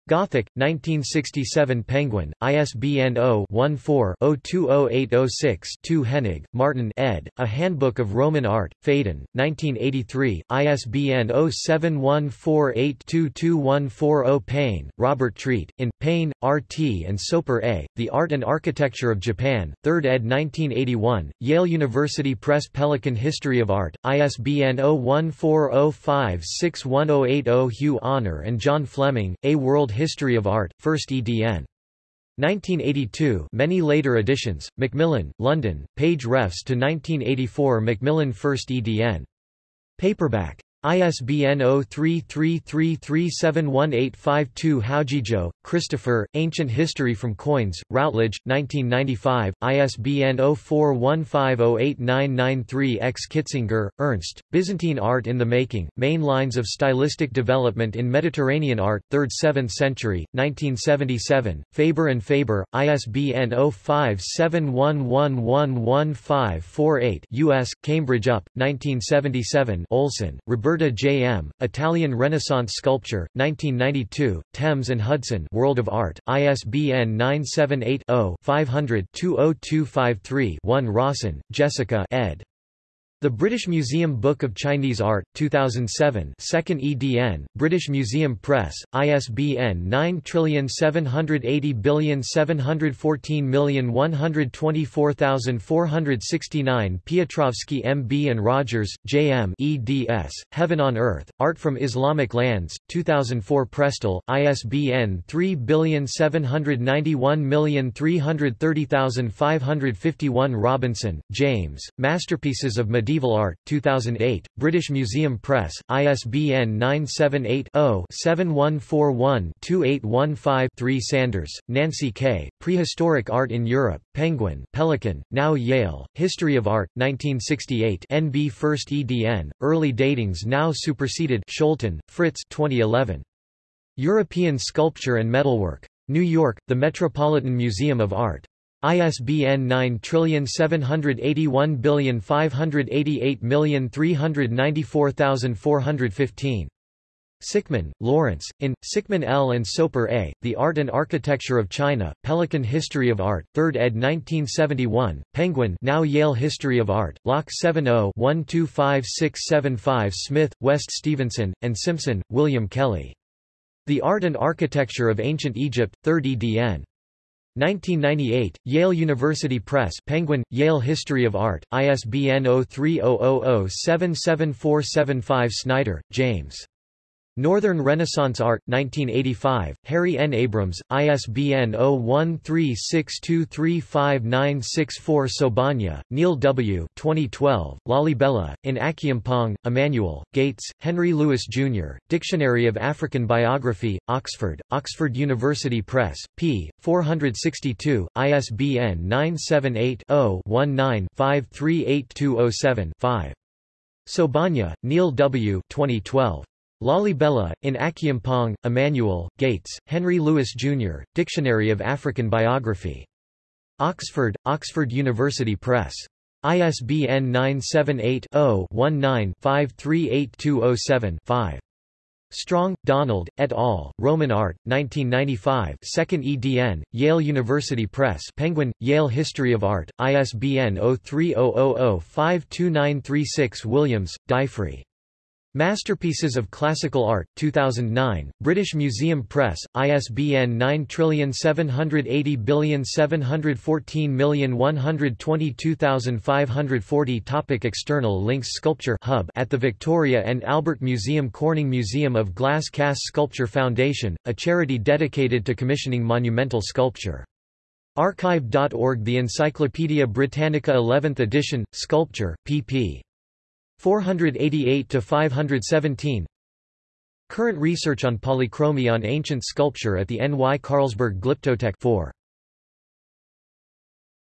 Gothic, 1967 Penguin, ISBN 0-14-020806-2 Henig, Martin ed., A Handbook of Roman Art, Phaidon, 1983, ISBN 0714822140 Paine, Robert Treat, in, Paine, R.T. and Soper A., The Art and Architecture of Japan, 3rd ed. 1981, Yale University Press Pelican History of Art, ISBN 0140561080 Hugh Honour and John Fleming, A World History of Art, 1st edn. 1982 many later editions, Macmillan, London, page refs to 1984 Macmillan 1st edn. Paperback. ISBN 0333371852 Howgego, Christopher, Ancient History from Coins, Routledge, 1995, ISBN 0415089993 X. Kitzinger, Ernst, Byzantine Art in the Making, Main Lines of Stylistic Development in Mediterranean Art, 3rd–7th Century, 1977, Faber and Faber, ISBN 0571111548 U.S., Cambridge UP, 1977 Olson, Roberta Roberta J. M., Italian Renaissance Sculpture, 1992, Thames and Hudson World of Art, ISBN 978-0-500-20253-1 Rawson, Jessica ed. The British Museum Book of Chinese Art, 2007 2nd edn, British Museum Press, ISBN 9780714124469 Piotrovsky M. B. and Rogers, J. M. eds, Heaven on Earth, Art from Islamic Lands, 2004 Prestel, ISBN 3791330551 Robinson, James, Masterpieces of Medieval Medieval Art, 2008, British Museum Press, ISBN 978-0-7141-2815-3 Sandars, Nancy K., Prehistoric Art in Europe, Penguin, Pelican, now Yale, History of Art, 1968 NB 1st EDN, Early Datings now superseded Scholten, Frits 2011. European Sculpture and Metalwork. New York, The Metropolitan Museum of Art. ISBN 9781588394415. Sickman, Laurence, in, Sickman L. and Soper A., The Art and Architecture of China, Pelican History of Art, 3rd ed. 1971, Penguin now Yale History of Art, Lock 70-125675 Smith, West Stevenson, and Simpson, William Kelly. The Art and Architecture of Ancient Egypt, 3rd edn. 1998, Yale University Press Penguin, Yale History of Art, ISBN 0300077475 Snyder, James. Northern Renaissance Art, 1985, Harry N. Abrams, ISBN 0136235964 Sobania, Neil W. 2012, Lalibela, in Akyeampong, Emmanuel, Gates, Henry Louis, Jr., Dictionary of African Biography, Oxford, Oxford University Press, p. 462, ISBN 978 0 19 538207 5. Sobania, Neil W. 2012. Lalibela, in Akyeampong, Emmanuel, Gates, Henry Louis, Jr., Dictionary of African Biography. Oxford, Oxford University Press. ISBN 978 0 19 538207 5. Strong, Donald, et al., Roman Art, 1995 2nd edn, Yale University Press Penguin, Yale History of Art, ISBN 0300052936 Williams, Dyfri. Masterpieces of Classical Art, 2009, British Museum Press, ISBN 9780714122540 Topic External links Sculpture Hub at the Victoria and Albert Museum Corning Museum of Glass Cass Sculpture Foundation, a charity dedicated to commissioning monumental sculpture. Archive.org The Encyclopaedia Britannica 11th edition, Sculpture, pp. 488 to 517 Current research on polychromy on ancient sculpture at the N. Y. Carlsberg Glyptotek 4